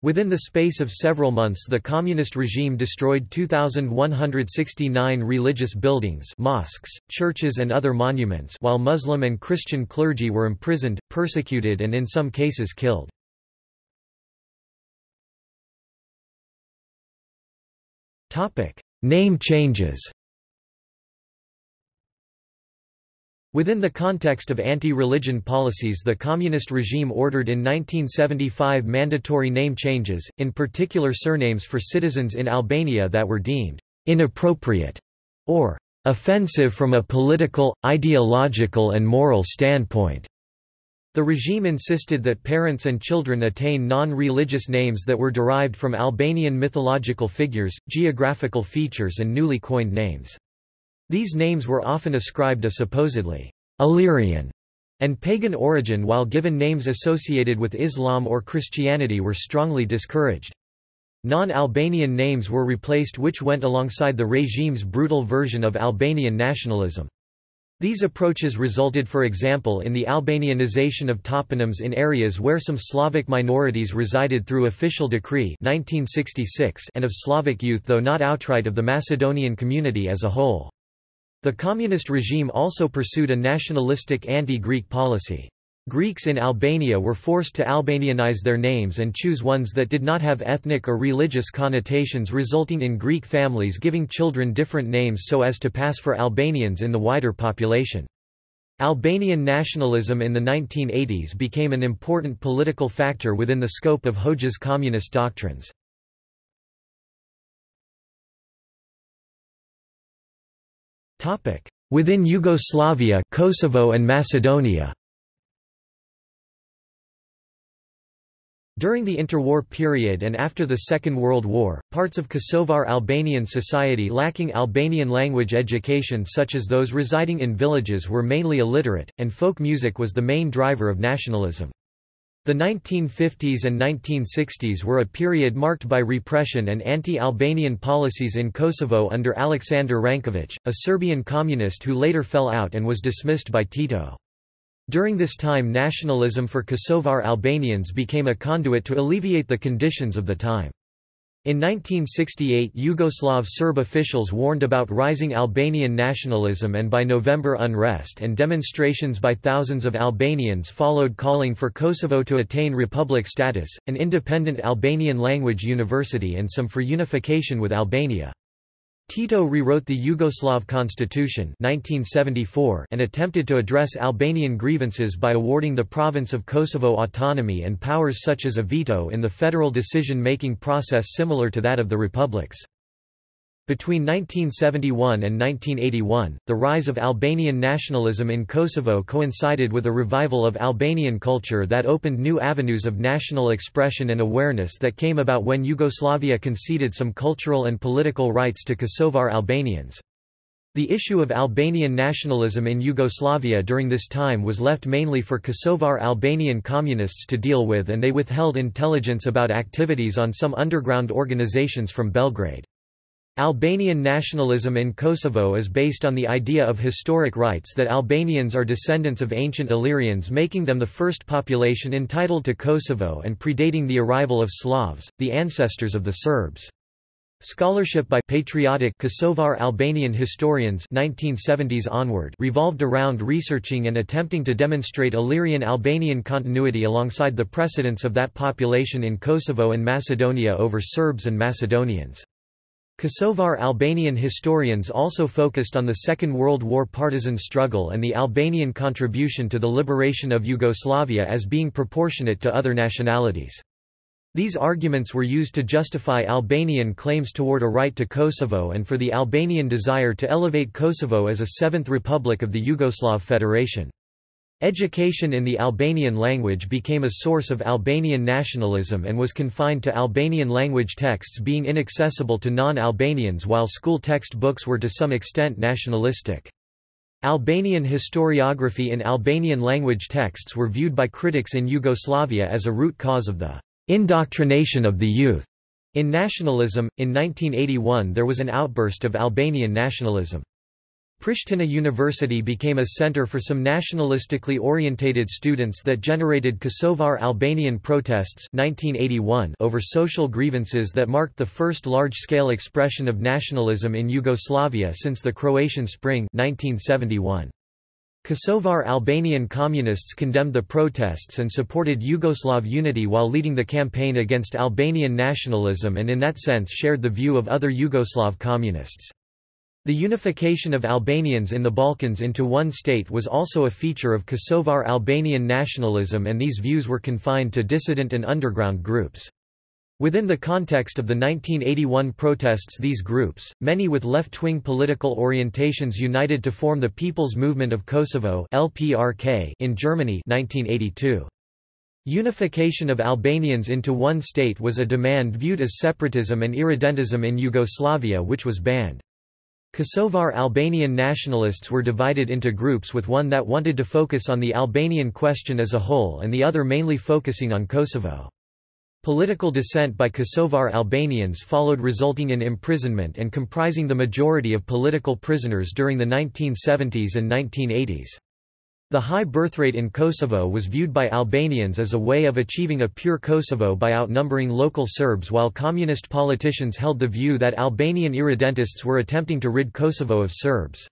Within the space of several months the communist regime destroyed 2,169 religious buildings mosques, churches and other monuments while Muslim and Christian clergy were imprisoned, persecuted and in some cases killed. Name changes Within the context of anti-religion policies the communist regime ordered in 1975 mandatory name changes, in particular surnames for citizens in Albania that were deemed «inappropriate» or «offensive from a political, ideological and moral standpoint». The regime insisted that parents and children attain non-religious names that were derived from Albanian mythological figures, geographical features and newly coined names. These names were often ascribed a supposedly Illyrian and pagan origin while given names associated with Islam or Christianity were strongly discouraged. Non-Albanian names were replaced which went alongside the regime's brutal version of Albanian nationalism. These approaches resulted for example in the Albanianization of toponyms in areas where some Slavic minorities resided through official decree 1966 and of Slavic youth though not outright of the Macedonian community as a whole. The communist regime also pursued a nationalistic anti-Greek policy. Greeks in Albania were forced to Albanianize their names and choose ones that did not have ethnic or religious connotations resulting in Greek families giving children different names so as to pass for Albanians in the wider population. Albanian nationalism in the 1980s became an important political factor within the scope of Hoxha's communist doctrines. Within Yugoslavia Kosovo and Macedonia During the interwar period and after the Second World War, parts of Kosovar Albanian society lacking Albanian language education such as those residing in villages were mainly illiterate, and folk music was the main driver of nationalism. The 1950s and 1960s were a period marked by repression and anti-Albanian policies in Kosovo under Aleksandar Ranković, a Serbian communist who later fell out and was dismissed by Tito. During this time nationalism for Kosovar Albanians became a conduit to alleviate the conditions of the time. In 1968 Yugoslav Serb officials warned about rising Albanian nationalism and by November unrest and demonstrations by thousands of Albanians followed calling for Kosovo to attain republic status, an independent Albanian language university and some for unification with Albania. Tito rewrote the Yugoslav constitution 1974 and attempted to address Albanian grievances by awarding the province of Kosovo autonomy and powers such as a veto in the federal decision-making process similar to that of the republics. Between 1971 and 1981, the rise of Albanian nationalism in Kosovo coincided with a revival of Albanian culture that opened new avenues of national expression and awareness that came about when Yugoslavia conceded some cultural and political rights to Kosovar Albanians. The issue of Albanian nationalism in Yugoslavia during this time was left mainly for Kosovar Albanian communists to deal with and they withheld intelligence about activities on some underground organizations from Belgrade. Albanian nationalism in Kosovo is based on the idea of historic rights that Albanians are descendants of ancient Illyrians making them the first population entitled to Kosovo and predating the arrival of Slavs, the ancestors of the Serbs. Scholarship by patriotic Kosovar Albanian historians 1970s onward revolved around researching and attempting to demonstrate Illyrian-Albanian continuity alongside the precedence of that population in Kosovo and Macedonia over Serbs and Macedonians. Kosovar Albanian historians also focused on the Second World War partisan struggle and the Albanian contribution to the liberation of Yugoslavia as being proportionate to other nationalities. These arguments were used to justify Albanian claims toward a right to Kosovo and for the Albanian desire to elevate Kosovo as a seventh republic of the Yugoslav Federation. Education in the Albanian language became a source of Albanian nationalism and was confined to Albanian language texts being inaccessible to non-Albanians while school textbooks were to some extent nationalistic. Albanian historiography in Albanian language texts were viewed by critics in Yugoslavia as a root cause of the indoctrination of the youth in nationalism. In 1981 there was an outburst of Albanian nationalism. Pristina University became a center for some nationalistically orientated students that generated Kosovar Albanian protests 1981 over social grievances that marked the first large-scale expression of nationalism in Yugoslavia since the Croatian Spring 1971. Kosovar Albanian communists condemned the protests and supported Yugoslav unity while leading the campaign against Albanian nationalism and in that sense shared the view of other Yugoslav communists. The unification of Albanians in the Balkans into one state was also a feature of Kosovar Albanian nationalism and these views were confined to dissident and underground groups. Within the context of the 1981 protests these groups, many with left-wing political orientations united to form the People's Movement of Kosovo in Germany 1982. Unification of Albanians into one state was a demand viewed as separatism and irredentism in Yugoslavia which was banned. Kosovar Albanian nationalists were divided into groups with one that wanted to focus on the Albanian question as a whole and the other mainly focusing on Kosovo. Political dissent by Kosovar Albanians followed resulting in imprisonment and comprising the majority of political prisoners during the 1970s and 1980s. The high birthrate in Kosovo was viewed by Albanians as a way of achieving a pure Kosovo by outnumbering local Serbs while communist politicians held the view that Albanian irredentists were attempting to rid Kosovo of Serbs.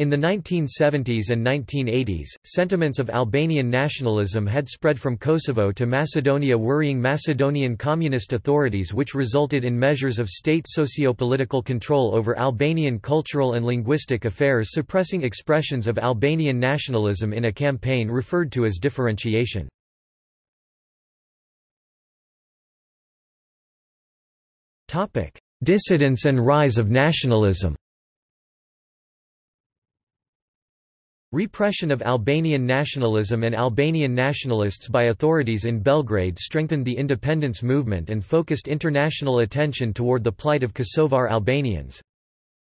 In the 1970s and 1980s, sentiments of Albanian nationalism had spread from Kosovo to Macedonia worrying Macedonian communist authorities which resulted in measures of state socio-political control over Albanian cultural and linguistic affairs suppressing expressions of Albanian nationalism in a campaign referred to as differentiation. Dissidence and rise of nationalism Repression of Albanian nationalism and Albanian nationalists by authorities in Belgrade strengthened the independence movement and focused international attention toward the plight of Kosovar Albanians.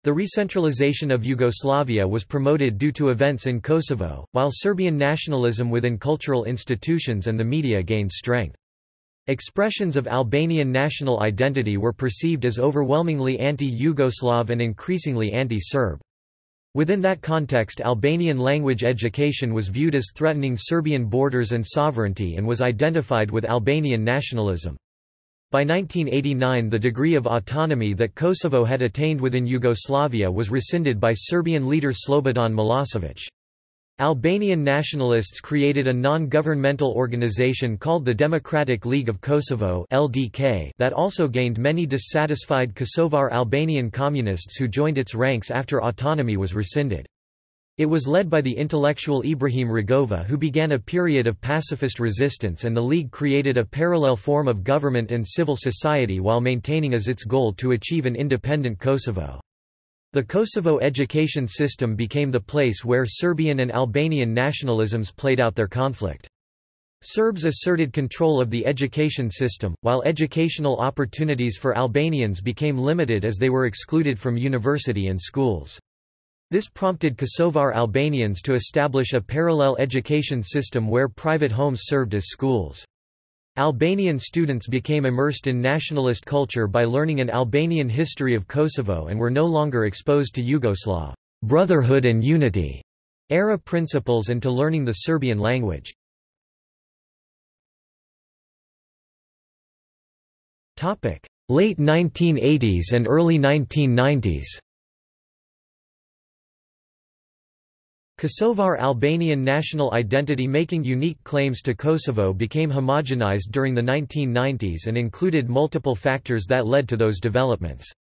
The recentralization of Yugoslavia was promoted due to events in Kosovo, while Serbian nationalism within cultural institutions and the media gained strength. Expressions of Albanian national identity were perceived as overwhelmingly anti-Yugoslav and increasingly anti-Serb. Within that context Albanian language education was viewed as threatening Serbian borders and sovereignty and was identified with Albanian nationalism. By 1989 the degree of autonomy that Kosovo had attained within Yugoslavia was rescinded by Serbian leader Slobodan Milosevic. Albanian nationalists created a non-governmental organization called the Democratic League of Kosovo (LDK) that also gained many dissatisfied Kosovar Albanian communists who joined its ranks after autonomy was rescinded. It was led by the intellectual Ibrahim Rugova who began a period of pacifist resistance and the League created a parallel form of government and civil society while maintaining as its goal to achieve an independent Kosovo. The Kosovo education system became the place where Serbian and Albanian nationalisms played out their conflict. Serbs asserted control of the education system, while educational opportunities for Albanians became limited as they were excluded from university and schools. This prompted Kosovar Albanians to establish a parallel education system where private homes served as schools. Albanian students became immersed in nationalist culture by learning an Albanian history of Kosovo and were no longer exposed to Yugoslav brotherhood and unity era principles and to learning the Serbian language. Late 1980s and early 1990s Kosovar Albanian national identity making unique claims to Kosovo became homogenized during the 1990s and included multiple factors that led to those developments.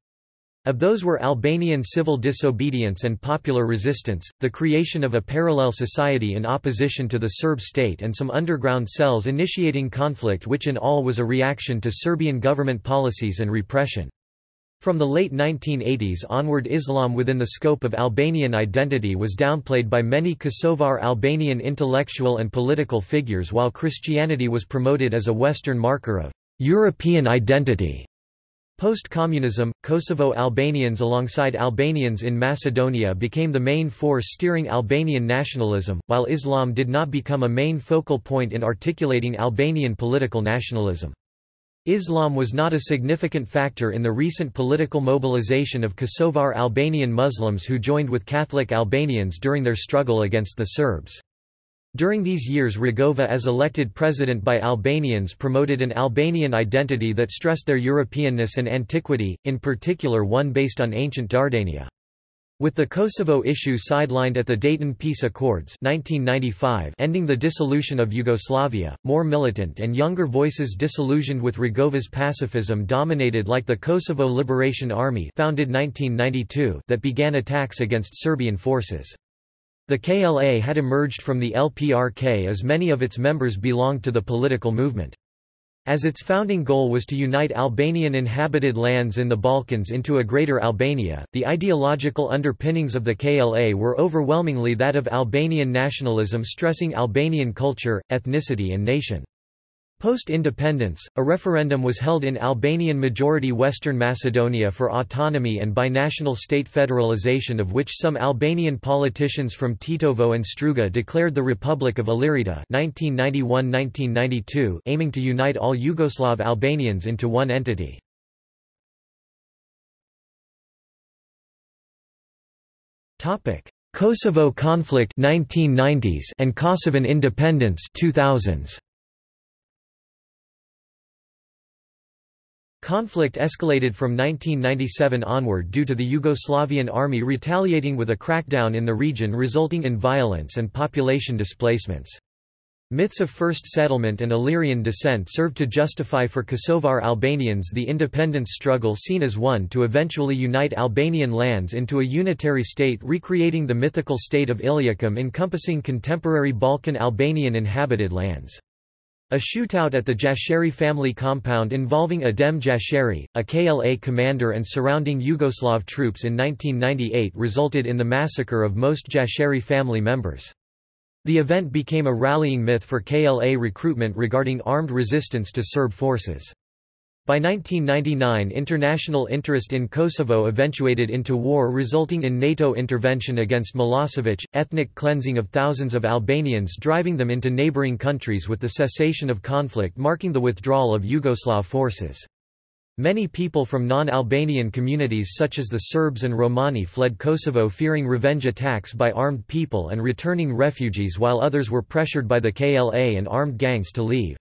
Of those were Albanian civil disobedience and popular resistance, the creation of a parallel society in opposition to the Serb state and some underground cells initiating conflict which in all was a reaction to Serbian government policies and repression. From the late 1980s onward Islam within the scope of Albanian identity was downplayed by many Kosovar Albanian intellectual and political figures while Christianity was promoted as a Western marker of European identity. Post-communism, Kosovo Albanians alongside Albanians in Macedonia became the main force steering Albanian nationalism, while Islam did not become a main focal point in articulating Albanian political nationalism. Islam was not a significant factor in the recent political mobilization of Kosovar Albanian Muslims who joined with Catholic Albanians during their struggle against the Serbs. During these years Rugova as elected president by Albanians promoted an Albanian identity that stressed their Europeanness and antiquity, in particular one based on ancient Dardania. With the Kosovo issue sidelined at the Dayton Peace Accords 1995 ending the dissolution of Yugoslavia, more militant and younger voices disillusioned with Rugova's pacifism dominated like the Kosovo Liberation Army founded 1992 that began attacks against Serbian forces. The KLA had emerged from the LPRK as many of its members belonged to the political movement. As its founding goal was to unite Albanian inhabited lands in the Balkans into a Greater Albania, the ideological underpinnings of the KLA were overwhelmingly that of Albanian nationalism stressing Albanian culture, ethnicity and nation. Post-independence, a referendum was held in Albanian-majority Western Macedonia for autonomy and binational state federalization of which some Albanian politicians from Tetovo and Struga declared the Republic of Ilirida 1991–1992 aiming to unite all Yugoslav Albanians into one entity. Kosovo conflict 1990s and Kosovan independence 2000s. Conflict escalated from 1997 onward due to the Yugoslavian army retaliating with a crackdown in the region resulting in violence and population displacements. Myths of first settlement and Illyrian descent served to justify for Kosovar Albanians the independence struggle seen as one to eventually unite Albanian lands into a unitary state recreating the mythical state of Iliacum encompassing contemporary Balkan Albanian inhabited lands. A shootout at the Jashari family compound involving Adem Jashari, a KLA commander and surrounding Yugoslav troops in 1998 resulted in the massacre of most Jashari family members. The event became a rallying myth for KLA recruitment regarding armed resistance to Serb forces. By 1999 international interest in Kosovo eventuated into war resulting in NATO intervention against Milosevic, ethnic cleansing of thousands of Albanians driving them into neighbouring countries with the cessation of conflict marking the withdrawal of Yugoslav forces. Many people from non-Albanian communities such as the Serbs and Romani fled Kosovo fearing revenge attacks by armed people and returning refugees while others were pressured by the KLA and armed gangs to leave.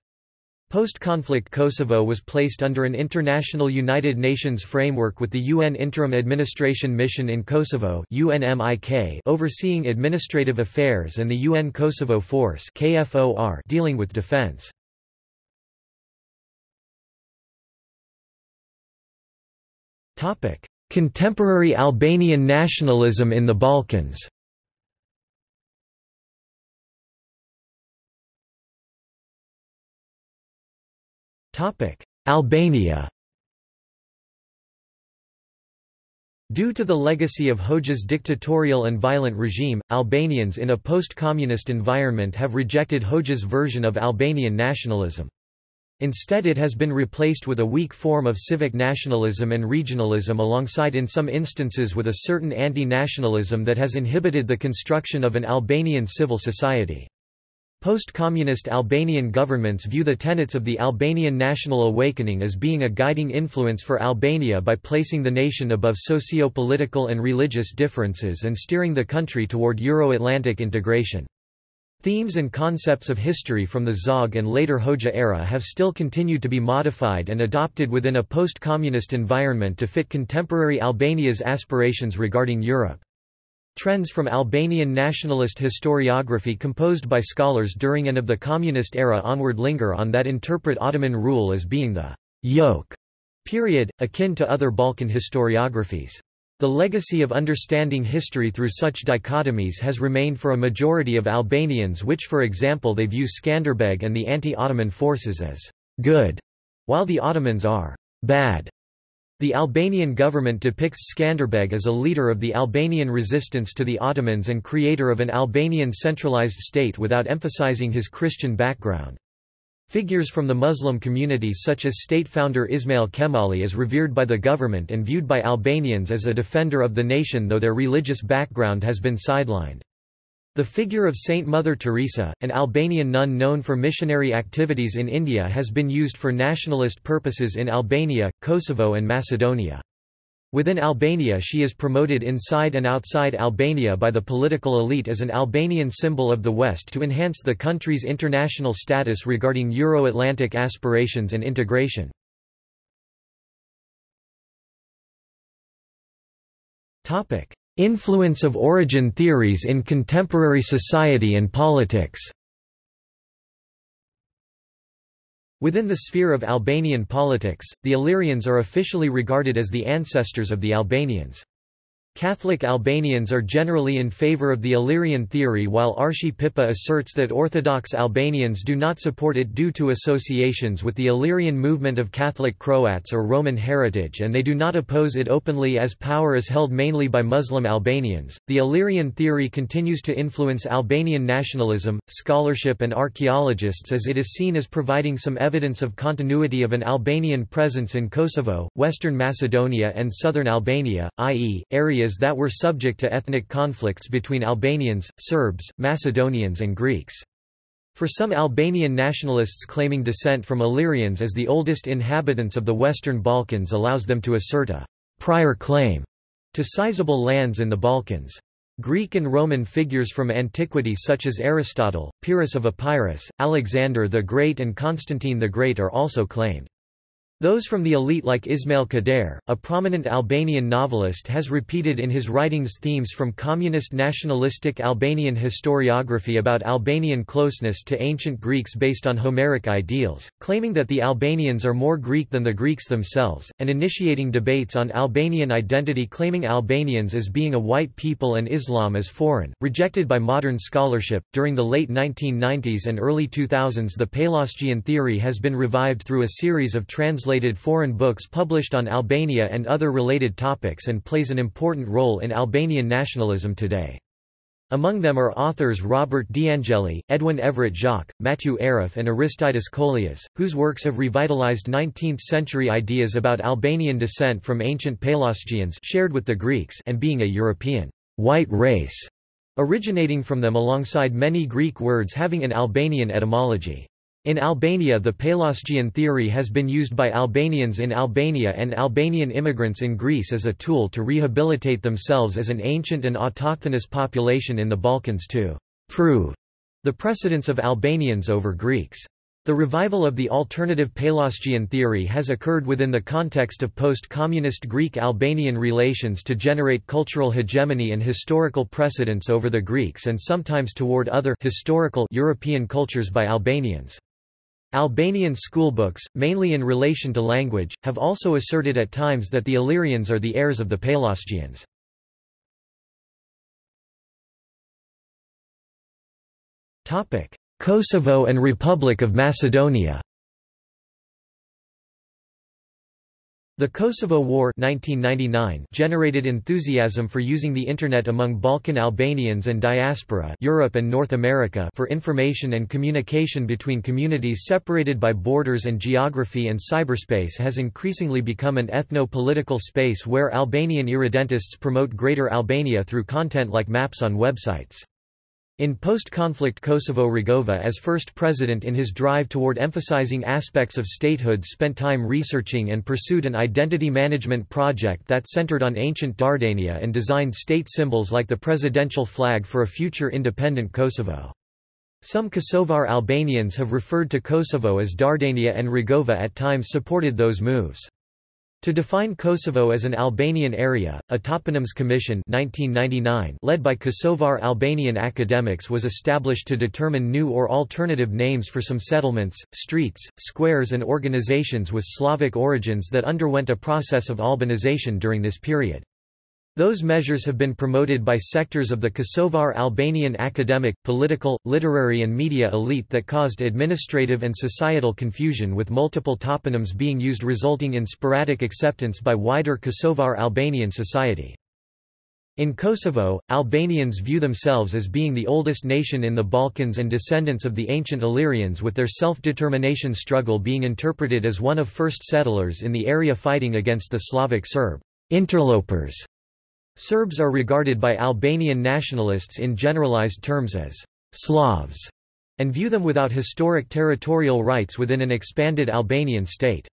Post-conflict Kosovo was placed under an international United Nations framework with the UN Interim Administration Mission in Kosovo overseeing administrative affairs and the UN Kosovo Force dealing with defense. Contemporary Albanian nationalism in the Balkans Albania Due to the legacy of Hoxha's dictatorial and violent regime, Albanians in a post-communist environment have rejected Hoxha's version of Albanian nationalism. Instead it has been replaced with a weak form of civic nationalism and regionalism alongside in some instances with a certain anti-nationalism that has inhibited the construction of an Albanian civil society. Post-communist Albanian governments view the tenets of the Albanian national awakening as being a guiding influence for Albania by placing the nation above socio-political and religious differences and steering the country toward Euro-Atlantic integration. Themes and concepts of history from the Zog and later Hoxha era have still continued to be modified and adopted within a post-communist environment to fit contemporary Albania's aspirations regarding Europe. Trends from Albanian nationalist historiography composed by scholars during and of the communist era onward linger on that interpret Ottoman rule as being the yoke period, akin to other Balkan historiographies. The legacy of understanding history through such dichotomies has remained for a majority of Albanians which for example they view Skanderbeg and the anti-Ottoman forces as good, while the Ottomans are bad. The Albanian government depicts Skanderbeg as a leader of the Albanian resistance to the Ottomans and creator of an Albanian centralized state without emphasizing his Christian background. Figures from the Muslim community such as state founder Ismail Qemali is revered by the government and viewed by Albanians as a defender of the nation though their religious background has been sidelined. The figure of Saint Mother Teresa, an Albanian nun known for missionary activities in India has been used for nationalist purposes in Albania, Kosovo and Macedonia. Within Albania she is promoted inside and outside Albania by the political elite as an Albanian symbol of the West to enhance the country's international status regarding Euro-Atlantic aspirations and integration. Influence of origin theories in contemporary society and politics Within the sphere of Albanian politics, the Illyrians are officially regarded as the ancestors of the Albanians. Catholic Albanians are generally in favor of the Illyrian theory while Archie Pippa asserts that Orthodox Albanians do not support it due to associations with the Illyrian movement of Catholic Croats or Roman heritage and they do not oppose it openly as power is held mainly by Muslim Albanians. The Illyrian theory continues to influence Albanian nationalism, scholarship and archaeologists as it is seen as providing some evidence of continuity of an Albanian presence in Kosovo, Western Macedonia and southern Albania, i.e., areas areas that were subject to ethnic conflicts between Albanians, Serbs, Macedonians and Greeks. For some Albanian nationalists claiming descent from Illyrians as the oldest inhabitants of the Western Balkans allows them to assert a prior claim to sizable lands in the Balkans. Greek and Roman figures from antiquity such as Aristotle, Pyrrhus of Epirus, Alexander the Great and Constantine the Great are also claimed. Those from the elite like Ismail Kadare, a prominent Albanian novelist has repeated in his writings themes from communist nationalistic Albanian historiography about Albanian closeness to ancient Greeks based on Homeric ideals, claiming that the Albanians are more Greek than the Greeks themselves, and initiating debates on Albanian identity claiming Albanians as being a white people and Islam as foreign, rejected by modern scholarship. During the late 1990s and early 2000s the Pelasgian theory has been revived through a series of translations translated foreign books published on Albania and other related topics and plays an important role in Albanian nationalism today. Among them are authors Robert D'Angeli, Edwin Everett Jacques, Mathieu Aref and Aristides Kollias, whose works have revitalized 19th-century ideas about Albanian descent from ancient Pelasgians shared with the Greeks and being a European white race, originating from them alongside many Greek words having an Albanian etymology. In Albania the Pelasgian theory has been used by Albanians in Albania and Albanian immigrants in Greece as a tool to rehabilitate themselves as an ancient and autochthonous population in the Balkans to prove the precedence of Albanians over Greeks. The revival of the alternative Pelasgian theory has occurred within the context of post-communist Greek-Albanian relations to generate cultural hegemony and historical precedence over the Greeks and sometimes toward other historical European cultures by Albanians. Albanian schoolbooks, mainly in relation to language, have also asserted at times that the Illyrians are the heirs of the Pelasgians. Kosovo and Republic of Macedonia The Kosovo War 1999 generated enthusiasm for using the Internet among Balkan Albanians and diaspora Europe and North America for information and communication between communities separated by borders and geography and cyberspace has increasingly become an ethno-political space where Albanian irredentists promote Greater Albania through content like maps on websites. In post-conflict Kosovo Rugova as first president in his drive toward emphasizing aspects of statehood spent time researching and pursued an identity management project that centered on ancient Dardania and designed state symbols like the presidential flag for a future independent Kosovo. Some Kosovar Albanians have referred to Kosovo as Dardania and Rugova at times supported those moves. To define Kosovo as an Albanian area, a Toponyms Commission 1999 led by Kosovar Albanian academics was established to determine new or alternative names for some settlements, streets, squares and organizations with Slavic origins that underwent a process of albanization during this period. Those measures have been promoted by sectors of the Kosovar Albanian academic, political, literary and media elite that caused administrative and societal confusion with multiple toponyms being used resulting in sporadic acceptance by wider Kosovar Albanian society. In Kosovo, Albanians view themselves as being the oldest nation in the Balkans and descendants of the ancient Illyrians with their self-determination struggle being interpreted as one of first settlers in the area fighting against the Slavic Serb interlopers Serbs are regarded by Albanian nationalists in generalized terms as Slavs, and view them without historic territorial rights within an expanded Albanian state.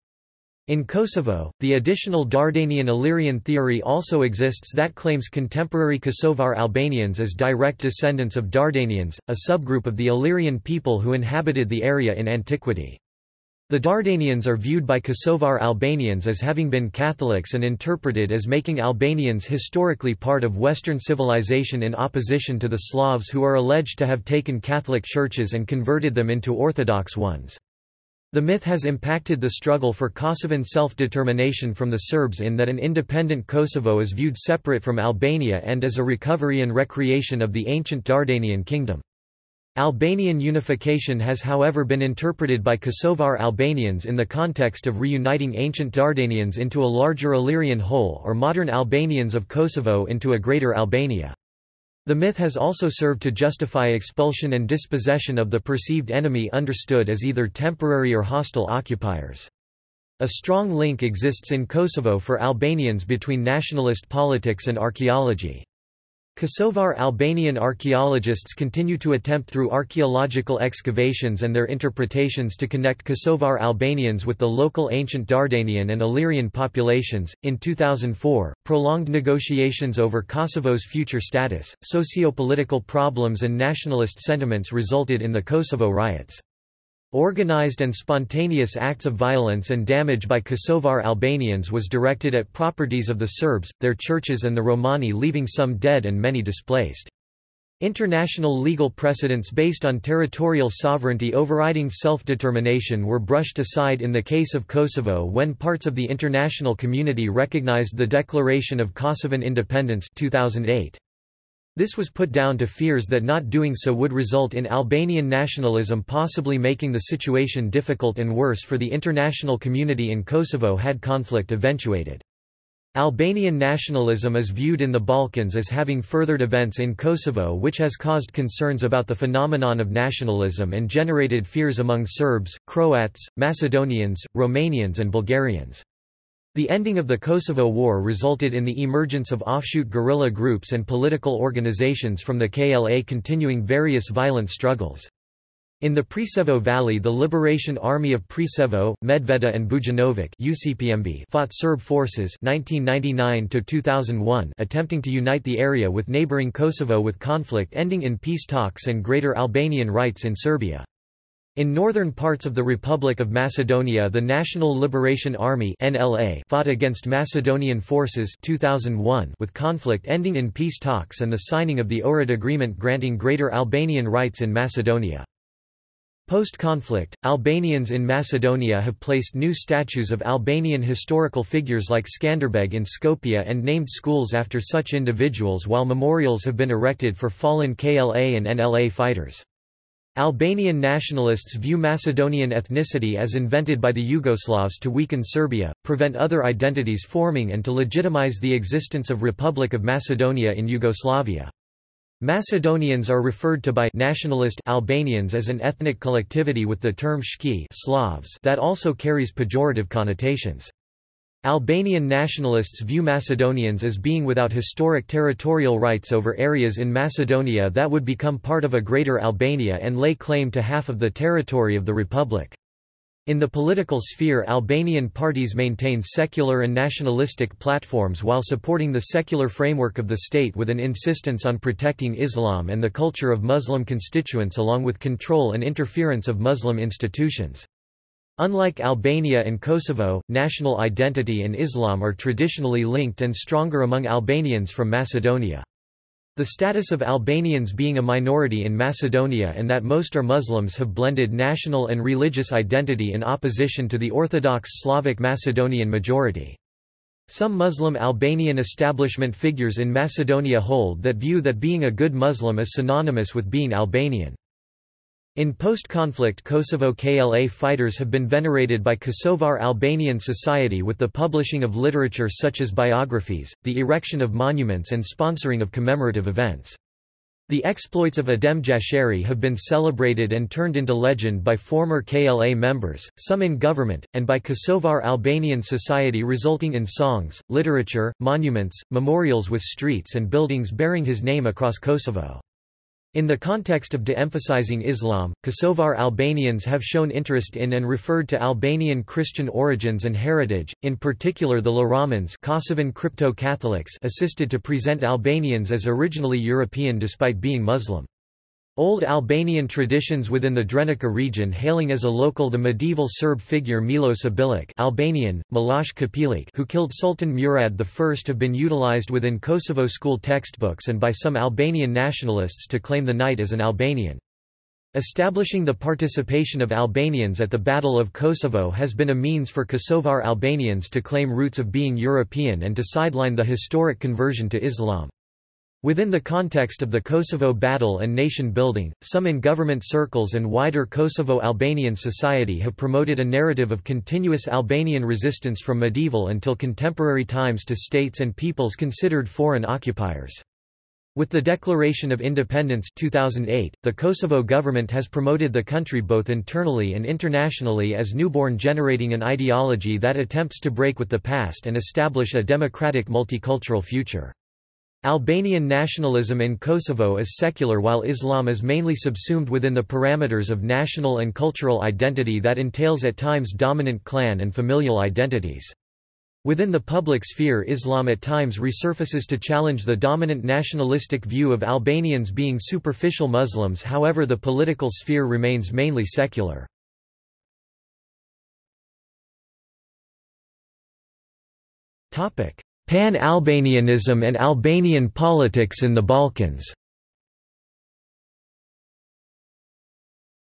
In Kosovo, the additional Dardanian Illyrian theory also exists that claims contemporary Kosovar Albanians as direct descendants of Dardanians, a subgroup of the Illyrian people who inhabited the area in antiquity. The Dardanians are viewed by Kosovar Albanians as having been Catholics and interpreted as making Albanians historically part of Western civilization in opposition to the Slavs who are alleged to have taken Catholic churches and converted them into Orthodox ones. The myth has impacted the struggle for Kosovan self-determination from the Serbs in that an independent Kosovo is viewed separate from Albania and as a recovery and recreation of the ancient Dardanian kingdom. Albanian unification has however been interpreted by Kosovar Albanians in the context of reuniting ancient Dardanians into a larger Illyrian whole or modern Albanians of Kosovo into a greater Albania. The myth has also served to justify expulsion and dispossession of the perceived enemy understood as either temporary or hostile occupiers. A strong link exists in Kosovo for Albanians between nationalist politics and archaeology. Kosovar Albanian archaeologists continue to attempt through archaeological excavations and their interpretations to connect Kosovar Albanians with the local ancient Dardanian and Illyrian populations. In 2004, prolonged negotiations over Kosovo's future status, socio-political problems and nationalist sentiments resulted in the Kosovo riots. Organized and spontaneous acts of violence and damage by Kosovar Albanians was directed at properties of the Serbs, their churches and the Romani leaving some dead and many displaced. International legal precedents based on territorial sovereignty overriding self-determination were brushed aside in the case of Kosovo when parts of the international community recognized the Declaration of Kosovan Independence 2008. This was put down to fears that not doing so would result in Albanian nationalism possibly making the situation difficult and worse for the international community in Kosovo had conflict eventuated. Albanian nationalism is viewed in the Balkans as having furthered events in Kosovo which has caused concerns about the phenomenon of nationalism and generated fears among Serbs, Croats, Macedonians, Romanians and Bulgarians. The ending of the Kosovo War resulted in the emergence of offshoot guerrilla groups and political organizations from the KLA continuing various violent struggles. In the Preševo Valley the Liberation Army of Preševo, Medveda and Bujanovac UCPMB fought Serb forces 1999 attempting to unite the area with neighboring Kosovo with conflict ending in peace talks and greater Albanian rights in Serbia. In northern parts of the Republic of Macedonia the National Liberation Army NLA fought against Macedonian forces 2001 with conflict ending in peace talks and the signing of the Ohrid Agreement granting greater Albanian rights in Macedonia. Post-conflict, Albanians in Macedonia have placed new statues of Albanian historical figures like Skanderbeg in Skopje and named schools after such individuals while memorials have been erected for fallen KLA and NLA fighters. Albanian nationalists view Macedonian ethnicity as invented by the Yugoslavs to weaken Serbia, prevent other identities forming and to legitimize the existence of Republic of Macedonia in Yugoslavia. Macedonians are referred to by nationalist Albanians as an ethnic collectivity with the term shki Slavs that also carries pejorative connotations. Albanian nationalists view Macedonians as being without historic territorial rights over areas in Macedonia that would become part of a Greater Albania and lay claim to half of the territory of the republic. In the political sphere Albanian parties maintain secular and nationalistic platforms while supporting the secular framework of the state with an insistence on protecting Islam and the culture of Muslim constituents along with control and interference of Muslim institutions. Unlike Albania and Kosovo, national identity and Islam are traditionally linked and stronger among Albanians from Macedonia. The status of Albanians being a minority in Macedonia and that most are Muslims have blended national and religious identity in opposition to the Orthodox Slavic Macedonian majority. Some Muslim Albanian establishment figures in Macedonia hold that view that being a good Muslim is synonymous with being Albanian. In post-conflict Kosovo KLA fighters have been venerated by Kosovar Albanian society with the publishing of literature such as biographies, the erection of monuments and sponsoring of commemorative events. The exploits of Adem Jashari have been celebrated and turned into legend by former KLA members, some in government, and by Kosovar Albanian society resulting in songs, literature, monuments, memorials with streets and buildings bearing his name across Kosovo. In the context of de-emphasizing Islam, Kosovar Albanians have shown interest in and referred to Albanian Christian origins and heritage, in particular the Laramans Kosovan crypto-Catholics assisted to present Albanians as originally European despite being Muslim. Old Albanian traditions within the Drenica region hailing as a local the medieval Serb figure Miloš Obilić Albanian, Millosh Kopiliq who killed Sultan Murad I have been utilized within Kosovo school textbooks and by some Albanian nationalists to claim the knight as an Albanian. Establishing the participation of Albanians at the Battle of Kosovo has been a means for Kosovar Albanians to claim roots of being European and to sideline the historic conversion to Islam. Within the context of the Kosovo battle and nation building, some in government circles and wider Kosovo-Albanian society have promoted a narrative of continuous Albanian resistance from medieval until contemporary times to states and peoples considered foreign occupiers. With the Declaration of Independence 2008, the Kosovo government has promoted the country both internally and internationally as newborn generating an ideology that attempts to break with the past and establish a democratic multicultural future. Albanian nationalism in Kosovo is secular while Islam is mainly subsumed within the parameters of national and cultural identity that entails at times dominant clan and familial identities. Within the public sphere Islam at times resurfaces to challenge the dominant nationalistic view of Albanians being superficial Muslims however the political sphere remains mainly secular. Pan-Albanianism and Albanian politics in the Balkans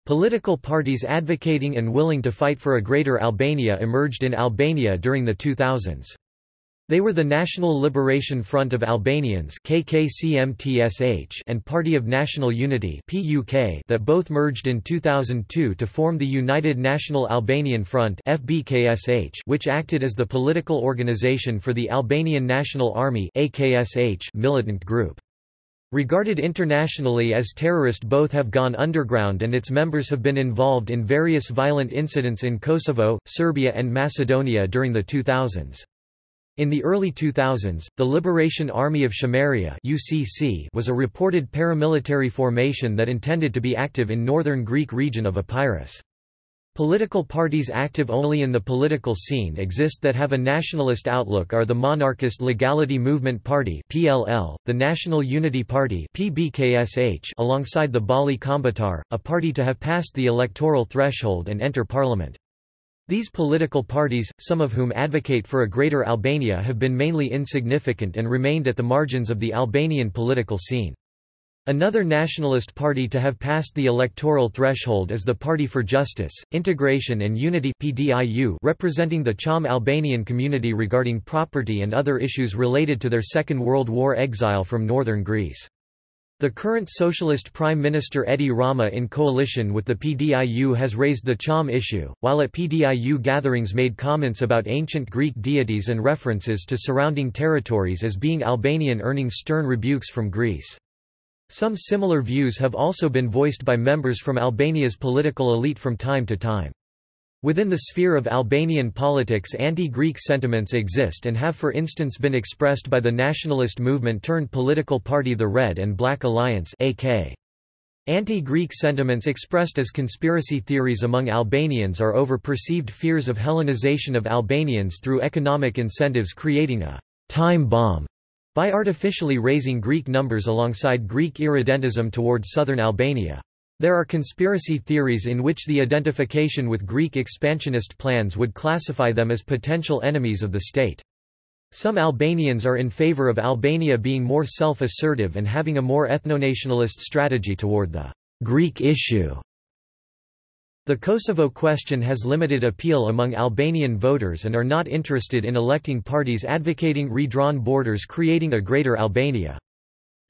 Political parties advocating and willing to fight for a Greater Albania emerged in Albania during the 2000s. They were the National Liberation Front of Albanians and Party of National Unity that both merged in 2002 to form the United National Albanian Front which acted as the political organization for the Albanian National Army militant group. Regarded internationally as terrorist both have gone underground and its members have been involved in various violent incidents in Kosovo, Serbia and Macedonia during the 2000s. In the early 2000s, the Liberation Army of Chameria UCC was a reported paramilitary formation that intended to be active in northern Greek region of Epirus. Political parties active only in the political scene exist that have a nationalist outlook are the monarchist Legality Movement Party (PLL), the National Unity Party (PBKSH), alongside the Balli Kombëtar, a party to have passed the electoral threshold and enter parliament. These political parties, some of whom advocate for a greater Albania have been mainly insignificant and remained at the margins of the Albanian political scene. Another nationalist party to have passed the electoral threshold is the Party for Justice, Integration and Unity PDIU representing the Cham Albanian community regarding property and other issues related to their Second World War exile from northern Greece. The current Socialist Prime Minister Edi Rama in coalition with the PDIU has raised the Cham issue, while at PDIU gatherings made comments about ancient Greek deities and references to surrounding territories as being Albanian earning stern rebukes from Greece. Some similar views have also been voiced by members from Albania's political elite from time to time. Within the sphere of Albanian politics anti-Greek sentiments exist and have for instance been expressed by the nationalist movement-turned-political party the Red and Black Alliance AK. Anti-Greek sentiments expressed as conspiracy theories among Albanians are over perceived fears of Hellenization of Albanians through economic incentives creating a «time bomb» by artificially raising Greek numbers alongside Greek irredentism towards southern Albania. There are conspiracy theories in which the identification with Greek expansionist plans would classify them as potential enemies of the state. Some Albanians are in favor of Albania being more self-assertive and having a more ethnonationalist strategy toward the Greek issue. The Kosovo question has limited appeal among Albanian voters and are not interested in electing parties advocating redrawn borders creating a Greater Albania.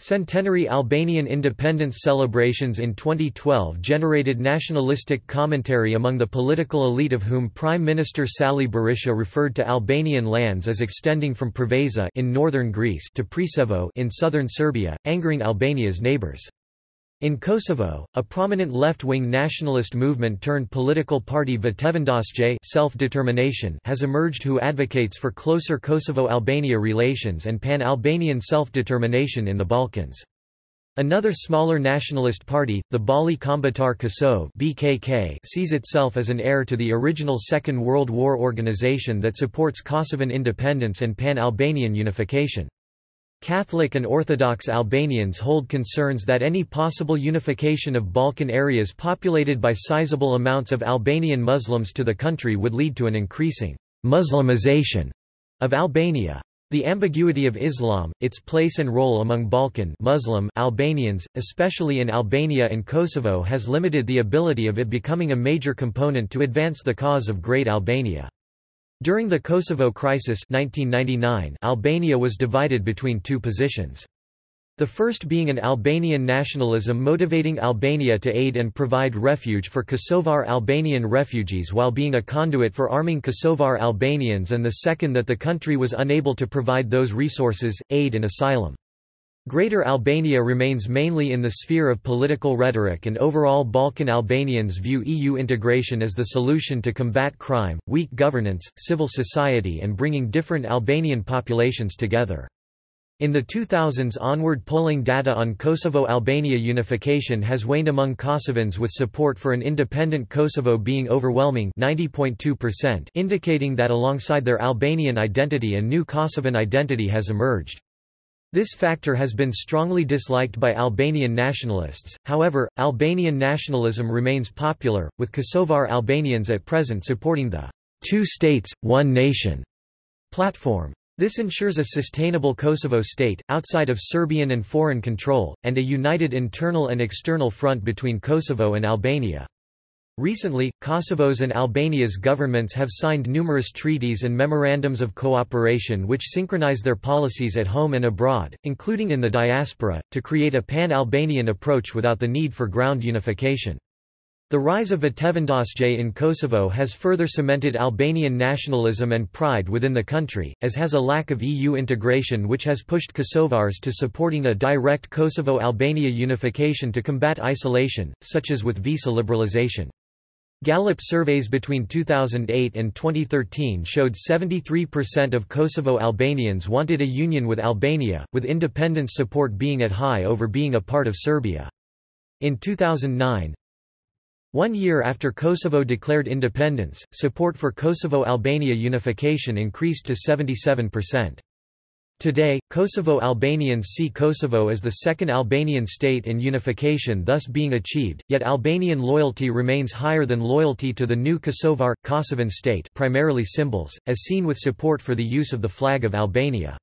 Centenary Albanian independence celebrations in 2012 generated nationalistic commentary among the political elite of whom Prime Minister Sali Berisha referred to Albanian lands as extending from Preveza in northern Greece to Preševo in southern Serbia, angering Albania's neighbors. In Kosovo, a prominent left-wing nationalist movement turned political party self-determination has emerged who advocates for closer Kosovo-Albania relations and pan-Albanian self-determination in the Balkans. Another smaller nationalist party, the Balli Kombëtar Kosovë (BKK), sees itself as an heir to the original Second World War organization that supports Kosovan independence and pan-Albanian unification. Catholic and Orthodox Albanians hold concerns that any possible unification of Balkan areas populated by sizable amounts of Albanian Muslims to the country would lead to an increasing Muslimization of Albania. The ambiguity of Islam, its place and role among Balkan Muslim Albanians, especially in Albania and Kosovo has limited the ability of it becoming a major component to advance the cause of Great Albania. During the Kosovo crisis 1999, Albania was divided between two positions. The first being an Albanian nationalism motivating Albania to aid and provide refuge for Kosovar Albanian refugees while being a conduit for arming Kosovar Albanians and the second that the country was unable to provide those resources, aid and asylum. Greater Albania remains mainly in the sphere of political rhetoric and overall Balkan Albanians view EU integration as the solution to combat crime, weak governance, civil society and bringing different Albanian populations together. In the 2000s onward polling data on Kosovo-Albania unification has waned among Kosovans with support for an independent Kosovo being overwhelming 90.2% indicating that alongside their Albanian identity a new Kosovan identity has emerged. This factor has been strongly disliked by Albanian nationalists, however, Albanian nationalism remains popular, with Kosovar Albanians at present supporting the two states, one nation platform. This ensures a sustainable Kosovo state, outside of Serbian and foreign control, and a united internal and external front between Kosovo and Albania. Recently, Kosovo's and Albania's governments have signed numerous treaties and memorandums of cooperation which synchronize their policies at home and abroad, including in the diaspora, to create a pan-Albanian approach without the need for ground unification. The rise of Vetevendosje in Kosovo has further cemented Albanian nationalism and pride within the country, as has a lack of EU integration which has pushed Kosovars to supporting a direct Kosovo-Albania unification to combat isolation, such as with visa liberalization. Gallup surveys between 2008 and 2013 showed 73% of Kosovo Albanians wanted a union with Albania, with independence support being at high over being a part of Serbia. In 2009, one year after Kosovo declared independence, support for Kosovo-Albania unification increased to 77%. Today, Kosovo Albanians see Kosovo as the second Albanian state and unification thus being achieved, yet Albanian loyalty remains higher than loyalty to the new Kosovar, Kosovan state primarily symbols, as seen with support for the use of the flag of Albania.